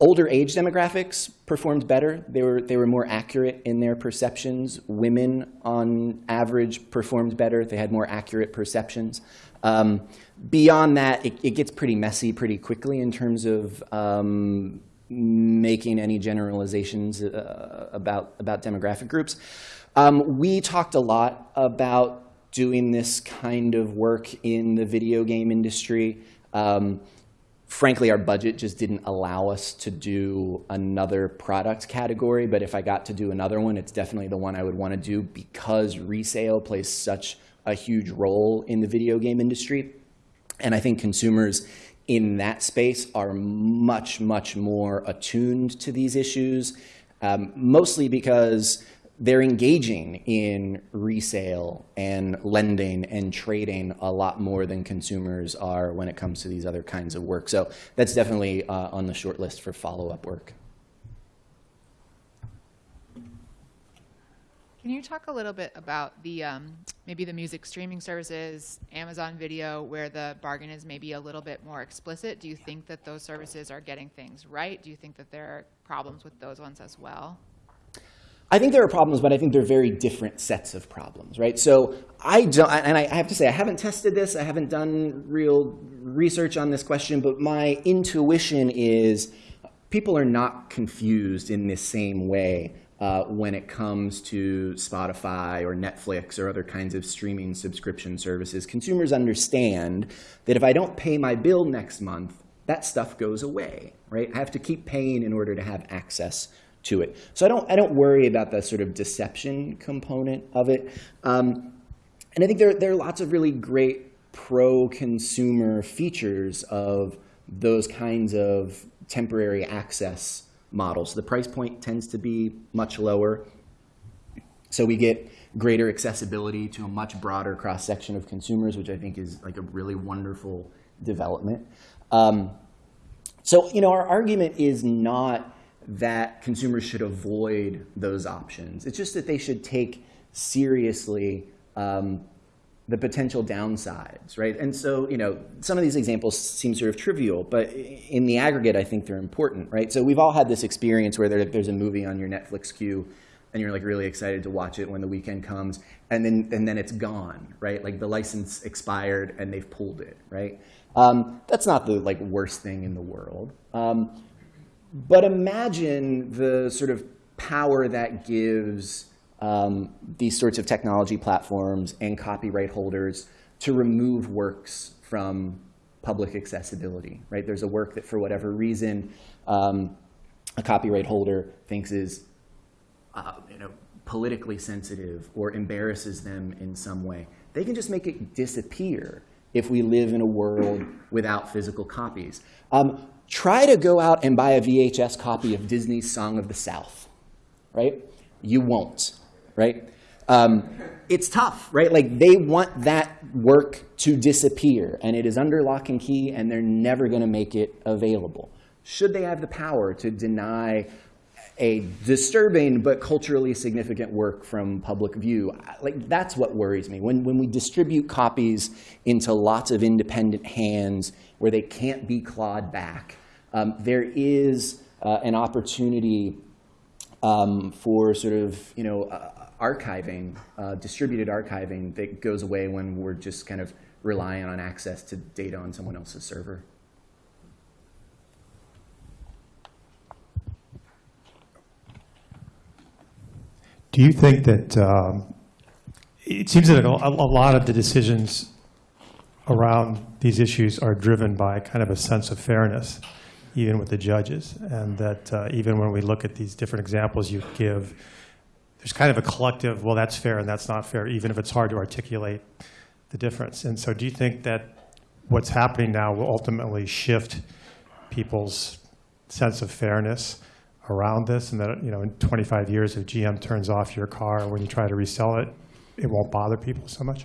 older age demographics performed better. They were, they were more accurate in their perceptions. Women, on average, performed better. They had more accurate perceptions. Um, beyond that, it, it, gets pretty messy pretty quickly in terms of um, making any generalizations uh, about, about demographic groups. Um, we talked a lot about doing this kind of work in the video game industry. Um, frankly, our budget just didn't allow us to do another product category. But if I got to do another one, it's definitely the one I would want to do because resale plays such a huge role in the video game industry. And I think consumers in that space are much, much more attuned to these issues, um, mostly because they're engaging in resale and lending and trading a lot more than consumers are when it comes to these other kinds of work. So that's definitely uh, on the short list for follow-up work. Can you talk a little bit about the um, maybe the music streaming services, Amazon Video, where the bargain is maybe a little bit more explicit? Do you think that those services are getting things right? Do you think that there are problems with those ones as well? I think there are problems, but I think they're very different sets of problems, right? So I don't, and I have to say, I haven't tested this, I haven't done real research on this question, but my intuition is people are not confused in this same way uh, when it comes to Spotify or Netflix or other kinds of streaming subscription services. Consumers understand that if I don't pay my bill next month, that stuff goes away, right? I have to keep paying in order to have access to it. So I don't, I don't worry about the sort of deception component of it. Um, and I think there, there are lots of really great pro-consumer features of those kinds of temporary access models. The price point tends to be much lower. So we get greater accessibility to a much broader cross-section of consumers, which I think is like a really wonderful development. Um, so, you know, our argument is not that consumers should avoid those options. It's just that they should take seriously um, the potential downsides, right? And so, you know, some of these examples seem sort of trivial, but in the aggregate, I think they're important, right? So we've all had this experience where there, there's a movie on your Netflix queue and you're like really excited to watch it when the weekend comes and then, and then it's gone, right? Like the license expired and they've pulled it, right? Um, that's not the like worst thing in the world. Um, but imagine the sort of power that gives um, these sorts of technology platforms and copyright holders to remove works from public accessibility, right? There's a work that for whatever reason um, a copyright holder thinks is uh, you know, politically sensitive or embarrasses them in some way. They can just make it disappear if we live in a world without physical copies. Um, try to go out and buy a VHS copy of Disney's Song of the South, right? You won't, right? Um, it's tough, right? Like they want that work to disappear, and it is under lock and key, and they're never going to make it available. Should they have the power to deny a disturbing but culturally significant work from public view. Like that's what worries me. When, when we distribute copies into lots of independent hands where they can't be clawed back, um, there is uh, an opportunity um, for sort of, you know, uh, archiving, uh, distributed archiving that goes away when we're just kind of relying on access to data on someone else's server. Do you think that um, it seems that a, a lot of the decisions around these issues are driven by kind of a sense of fairness, even with the judges, and that uh, even when we look at these different examples you give, there's kind of a collective, well, that's fair and that's not fair, even if it's hard to articulate the difference. And so do you think that what's happening now will ultimately shift people's sense of fairness around this, and that, you know, in 25 years, if GM turns off your car when you try to resell it, it won't bother people so much?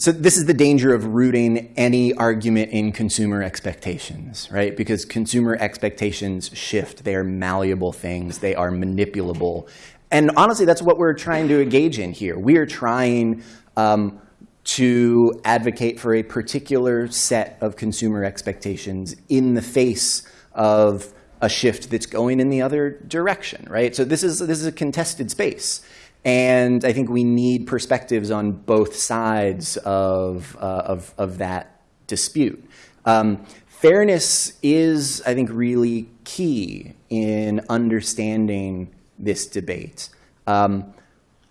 So this is the danger of rooting any argument in consumer expectations, right? Because consumer expectations shift. They are malleable things. They are manipulable. And honestly, that's what we're trying to engage in here. We are trying um, to advocate for a particular set of consumer expectations in the face of a shift that's going in the other direction, right? So this is, this is a contested space. And I think we need perspectives on both sides of, uh, of, of that dispute. Um, fairness is, I think, really key in understanding this debate. Um,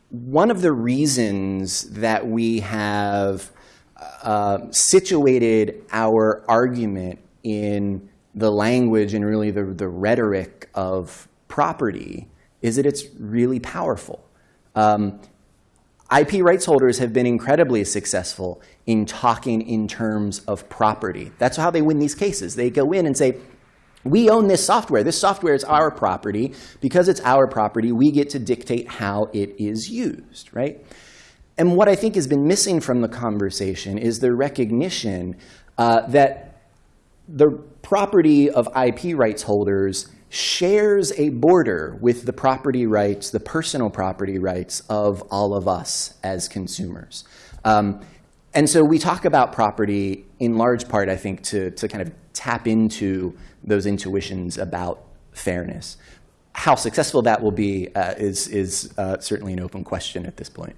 one of the reasons that we have uh, situated our argument in the language and really the, the rhetoric of property is that it's really powerful. Um, IP rights holders have been incredibly successful in talking in terms of property. That's how they win these cases. They go in and say, we own this software. This software is our property. Because it's our property, we get to dictate how it is used, right? And what I think has been missing from the conversation is the recognition uh, that the property of IP rights holders shares a border with the property rights, the personal property rights of all of us as consumers. Um, and so we talk about property in large part, I think, to, to kind of tap into those intuitions about fairness. How successful that will be uh, is, is uh, certainly an open question at this point.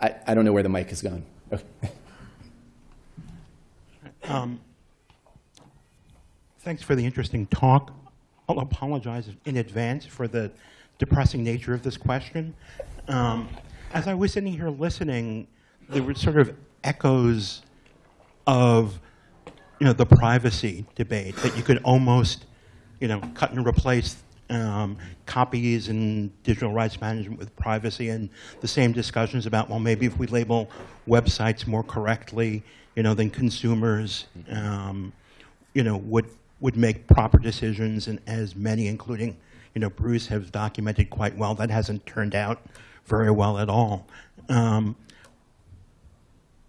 I, I don't know where the mic has gone. Okay. Um, thanks for the interesting talk. I'll apologize in advance for the depressing nature of this question. Um, as I was sitting here listening, there were sort of echoes of you know, the privacy debate that you could almost you know, cut and replace um, copies and digital rights management with privacy and the same discussions about, well, maybe if we label websites more correctly, you know, then consumers, um, you know, would, would make proper decisions and as many, including, you know, Bruce has documented quite well, that hasn't turned out very well at all. Um,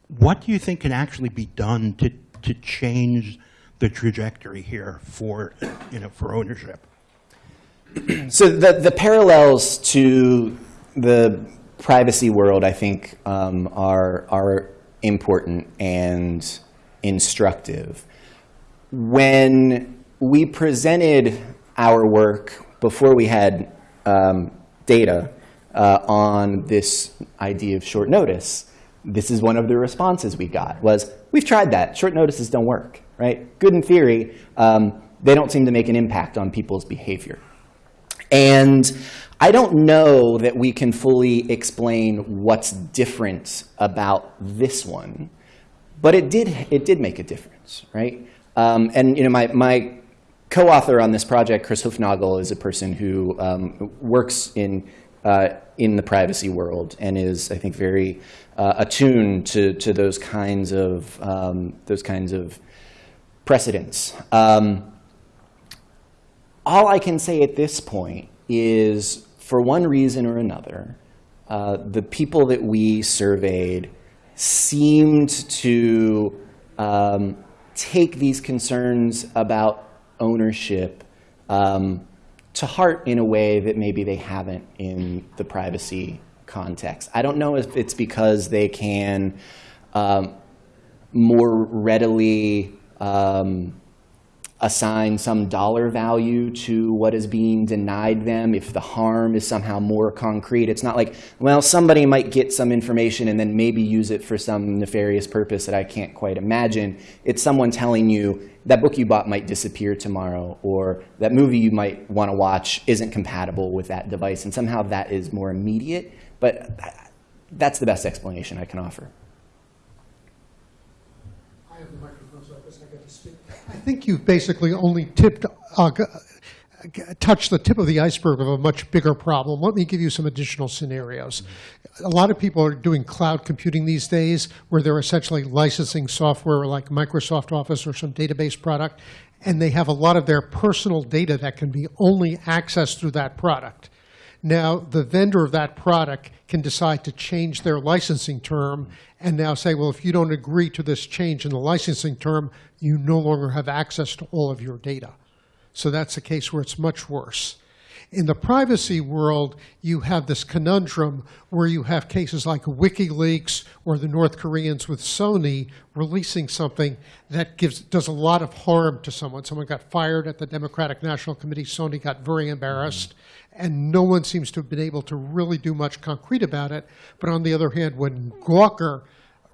what do you think can actually be done to, to change the trajectory here for, you know, for ownership? So the, the parallels to the privacy world, I think, um, are, are important and instructive. When we presented our work before we had um, data uh, on this idea of short notice, this is one of the responses we got was, we've tried that. Short notices don't work, right? Good in theory. Um, they don't seem to make an impact on people's behavior. And I don't know that we can fully explain what's different about this one, but it did, it did make a difference, right? Um, and you know, my, my co-author on this project, Chris Hoofnagle, is a person who um, works in, uh, in the privacy world and is, I think, very uh, attuned to, to those kinds of, um, those kinds of precedents. Um, all I can say at this point is, for one reason or another, uh, the people that we surveyed seemed to um, take these concerns about ownership um, to heart in a way that maybe they haven't in the privacy context. I don't know if it's because they can um, more readily um, assign some dollar value to what is being denied them if the harm is somehow more concrete. It's not like, well, somebody might get some information and then maybe use it for some nefarious purpose that I can't quite imagine. It's someone telling you that book you bought might disappear tomorrow or that movie you might want to watch isn't compatible with that device. And somehow that is more immediate. But uh, that's the best explanation I can offer. I have the microphone, so I guess I get to speak. I think you've basically only tipped, uh, touched the tip of the iceberg of a much bigger problem. Let me give you some additional scenarios. a lot of people are doing cloud computing these days, where they're essentially licensing software like Microsoft Office or some database product, and they have a lot of their personal data that can be only accessed through that product. Now, the vendor of that product can decide to change their licensing term and now say, well, if you don't agree to this change in the licensing term, you no longer have access to all of your data. So that's a case where it's much worse. In the privacy world, you have this conundrum where you have cases like WikiLeaks or the North Koreans with Sony releasing something that gives, does a lot of harm to someone. Someone got fired at the Democratic National Committee. Sony got very embarrassed. And no one seems to have been able to really do much concrete about it. But on the other hand, when Gawker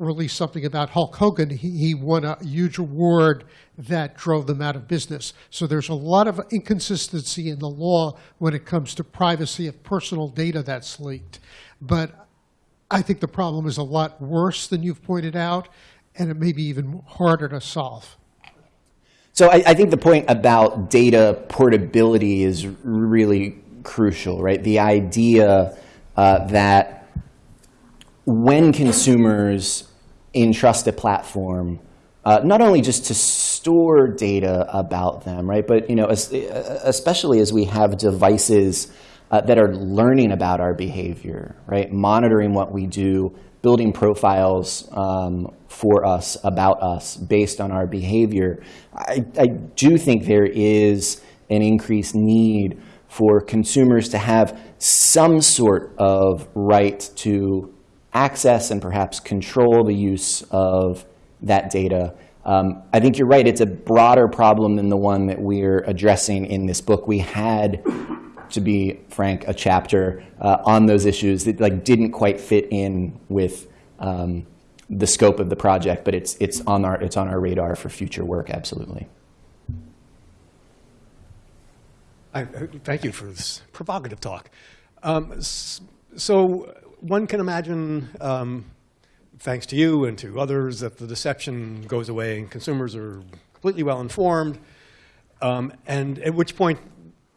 released something about Hulk Hogan, he, he won a huge award that drove them out of business. So there's a lot of inconsistency in the law when it comes to privacy of personal data that's leaked. But I think the problem is a lot worse than you've pointed out, and it may be even harder to solve. So I, I think the point about data portability is really crucial, right? The idea uh, that when consumers entrust a platform, uh, not only just to store data about them, right, but you know, as, especially as we have devices uh, that are learning about our behavior, right, monitoring what we do, building profiles um, for us about us based on our behavior, I, I do think there is an increased need for consumers to have some sort of right to access and perhaps control the use of that data. Um, I think you're right. It's a broader problem than the one that we're addressing in this book. We had, to be frank, a chapter uh, on those issues that like didn't quite fit in with um, the scope of the project, but it's it's on our it's on our radar for future work. Absolutely. I, thank you for this provocative talk. Um, so one can imagine, um, thanks to you and to others, that the deception goes away and consumers are completely well informed. Um, and at which point,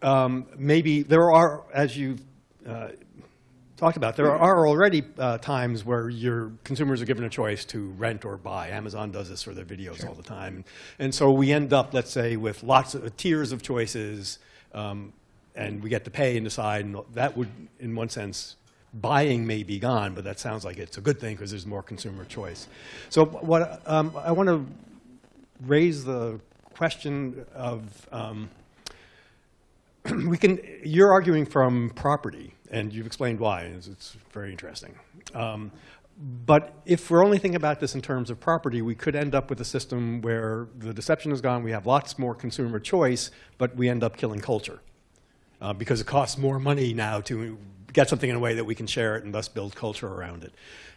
um, maybe there are, as you uh, talked about, there are already uh, times where your consumers are given a choice to rent or buy. Amazon does this for their videos sure. all the time. And so we end up, let's say, with lots of tiers of choices, um, and we get to pay and decide. And that would, in one sense, buying may be gone, but that sounds like it's a good thing because there's more consumer choice. So what um, I want to raise the question of um, we can. You're arguing from property, and you've explained why. It's, it's very interesting. Um, but if we're only thinking about this in terms of property, we could end up with a system where the deception is gone, we have lots more consumer choice, but we end up killing culture. Uh, because it costs more money now to get something in a way that we can share it and thus build culture around it.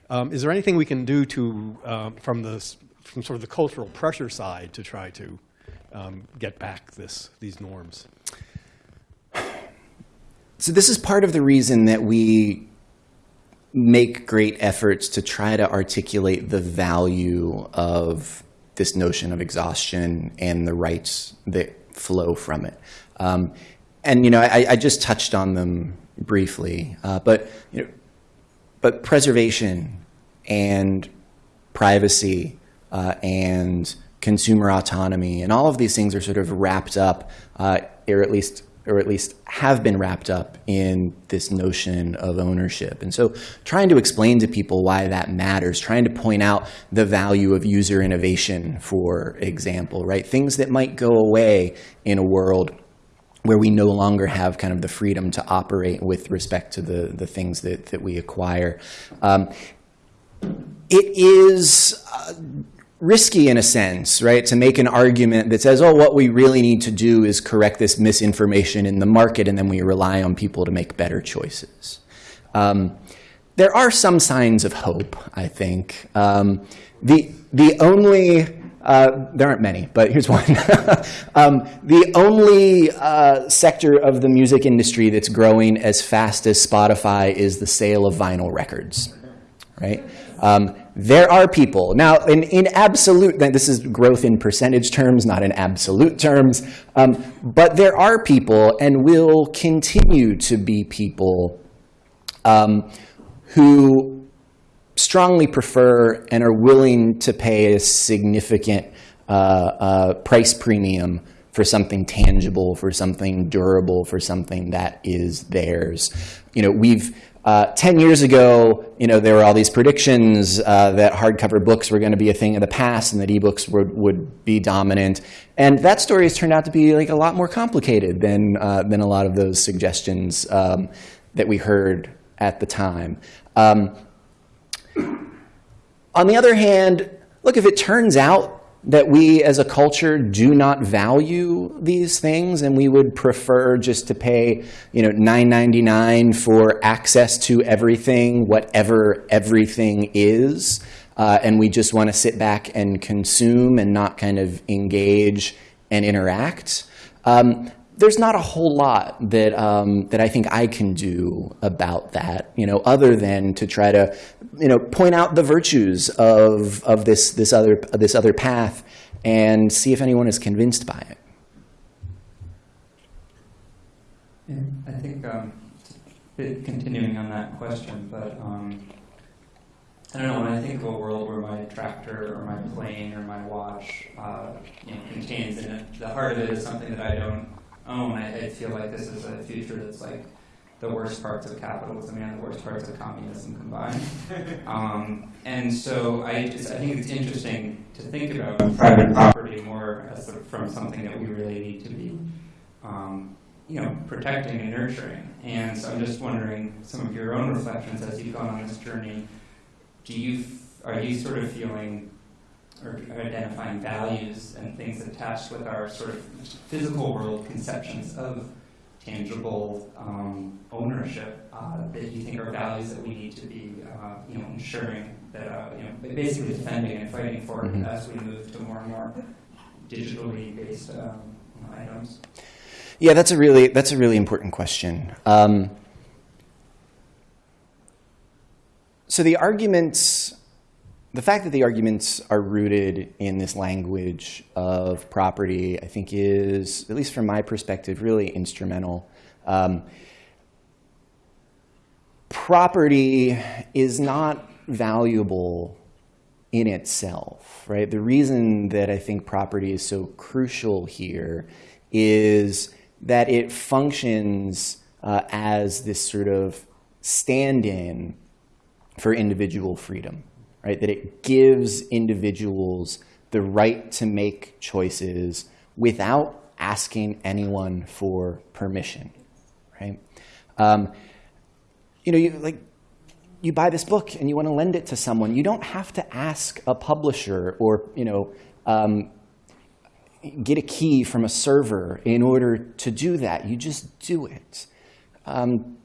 Um, is there anything we can do to, um, from, the, from sort of the cultural pressure side to try to um, get back this, these norms? So this is part of the reason that we make great efforts to try to articulate the value of this notion of exhaustion and the rights that flow from it. Um, and you know, I, I, just touched on them briefly, uh, but you know, but preservation and privacy uh, and consumer autonomy and all of these things are sort of wrapped up, uh, or at least or at least have been wrapped up in this notion of ownership. And so trying to explain to people why that matters, trying to point out the value of user innovation, for example, right? Things that might go away in a world where we no longer have kind of the freedom to operate with respect to the, the things that, that we acquire. Um, it is uh, risky in a sense, right, to make an argument that says, oh, what we really need to do is correct this misinformation in the market, and then we rely on people to make better choices. Um, there are some signs of hope, I think. Um, the, the only uh, there aren't many, but here's one. um, the only uh, sector of the music industry that's growing as fast as Spotify is the sale of vinyl records, right? Um, there are people, now in, in absolute, this is growth in percentage terms, not in absolute terms, um, but there are people and will continue to be people um, who strongly prefer and are willing to pay a significant uh, uh, price premium for something tangible, for something durable, for something that is theirs. You know, we've uh, 10 years ago, you know, there were all these predictions uh, that hardcover books were going to be a thing of the past and that ebooks would, would be dominant. And that story has turned out to be like a lot more complicated than, uh, than a lot of those suggestions um, that we heard at the time. Um, on the other hand, look, if it turns out that we as a culture do not value these things and we would prefer just to pay you know $9.99 for access to everything whatever everything is uh, and we just want to sit back and consume and not kind of engage and interact um, there's not a whole lot that um, that I think I can do about that, you know, other than to try to, you know, point out the virtues of of this this other this other path, and see if anyone is convinced by it. Yeah, I think um, continuing on that question, but um, I don't know. When I think of a world where my tractor or my plane or my watch, uh, you know, contains in it, the heart of it is something that I don't own, I, I feel like this is a future that's like the worst parts of capitalism and the worst parts of communism combined. um, and so I, just, I think it's interesting to think about private property more as sort of from something that we really need to be, um, you know, protecting and nurturing. And so I'm just wondering some of your own reflections as you've gone on this journey. Do you, are you sort of feeling or identifying values and things attached with our sort of physical world conceptions of tangible um, ownership uh, that you think are values that we need to be, uh, you know, ensuring that, uh, you know, basically defending and fighting for Mhm. as we move to more and more digitally based um, items. Yeah, that's a really that's a really important question. Um, so the arguments, the fact that the arguments are rooted in this language of property, I think, is at least from my perspective really instrumental. Um, property is not valuable in itself, right? The reason that I think property is so crucial here is that it functions uh, as this sort of stand-in for individual freedom, right? That it gives individuals the right to make choices without asking anyone for permission, right? Um, you know, you, like you buy this book and you want to lend it to someone, you don't have to ask a publisher or, you know, um, get a key from a server in order to do that. You just do it. Um,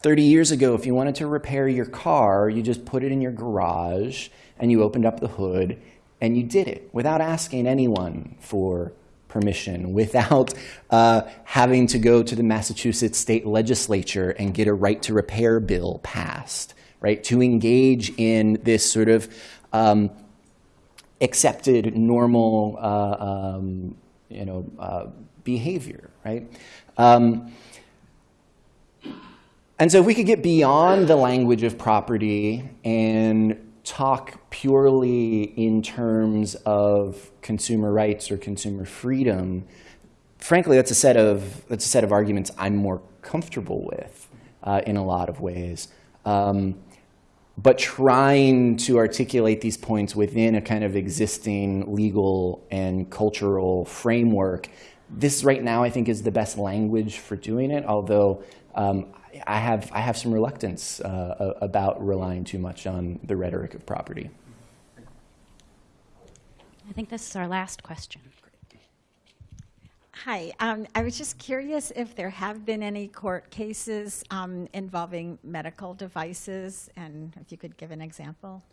30 years ago, if you wanted to repair your car, you just put it in your garage and you opened up the hood and you did it without asking anyone for permission, without uh, having to go to the Massachusetts state legislature and get a right to repair bill passed, right? To engage in this sort of um, accepted, normal, uh, um, you know, uh, behavior, right? Um, and so if we could get beyond the language of property and talk purely in terms of consumer rights or consumer freedom, frankly, that's a set of, that's a set of arguments I'm more comfortable with uh, in a lot of ways. Um, but trying to articulate these points within a kind of existing legal and cultural framework, this right now I think is the best language for doing it, although um, I, have, I have some reluctance uh, about relying too much on the rhetoric of property. I think this is our last question. Hi, um, I was just curious if there have been any court cases um, involving medical devices, and if you could give an example.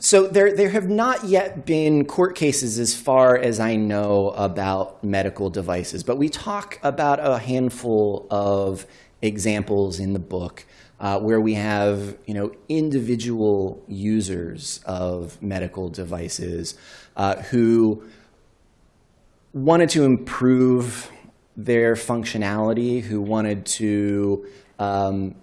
So there, there have not yet been court cases, as far as I know, about medical devices. But we talk about a handful of examples in the book uh, where we have, you know, individual users of medical devices uh, who wanted to improve their functionality, who wanted to um,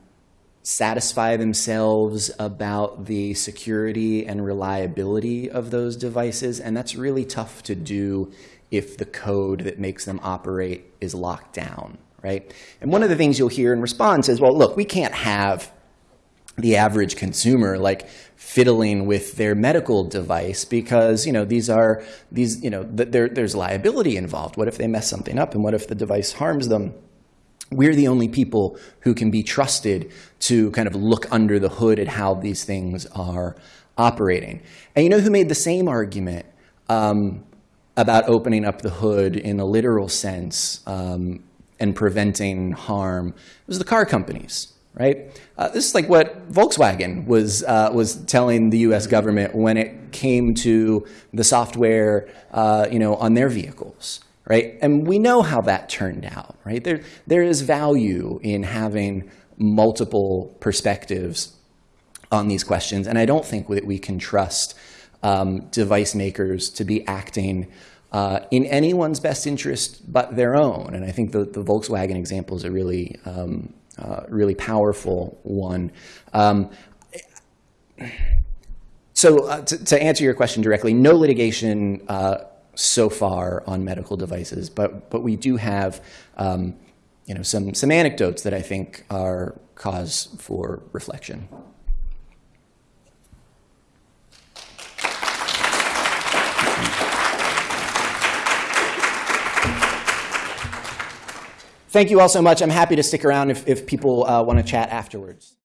satisfy themselves about the security and reliability of those devices, and that's really tough to do if the code that makes them operate is locked down, right? And one of the things you'll hear in response is, well, look, we can't have the average consumer like fiddling with their medical device because you know these are these you know th- there, there's liability involved. What if they mess something up and what if the device harms them? We're the only people who can be trusted to kind of look under the hood at how these things are operating. And you know who made the same argument um, about opening up the hood in a literal sense um, and preventing harm was the car companies right? Uh, this is like what Volkswagen was, uh, was telling the US government when it came to the software uh, you know, on their vehicles, right? And we know how that turned out, right? There, there is value in having multiple perspectives on these questions, and I don't think that we can trust um, device makers to be acting uh, in anyone's best interest but their own. And I think the, the Volkswagen example is a really um, uh, really powerful one. Um, so uh, to, to, answer your question directly, no litigation uh, so far on medical devices, but but we do have um, you know some some anecdotes that I think are cause for reflection. Thank you all so much. I'm happy to stick around if, if people uh, want to chat afterwards.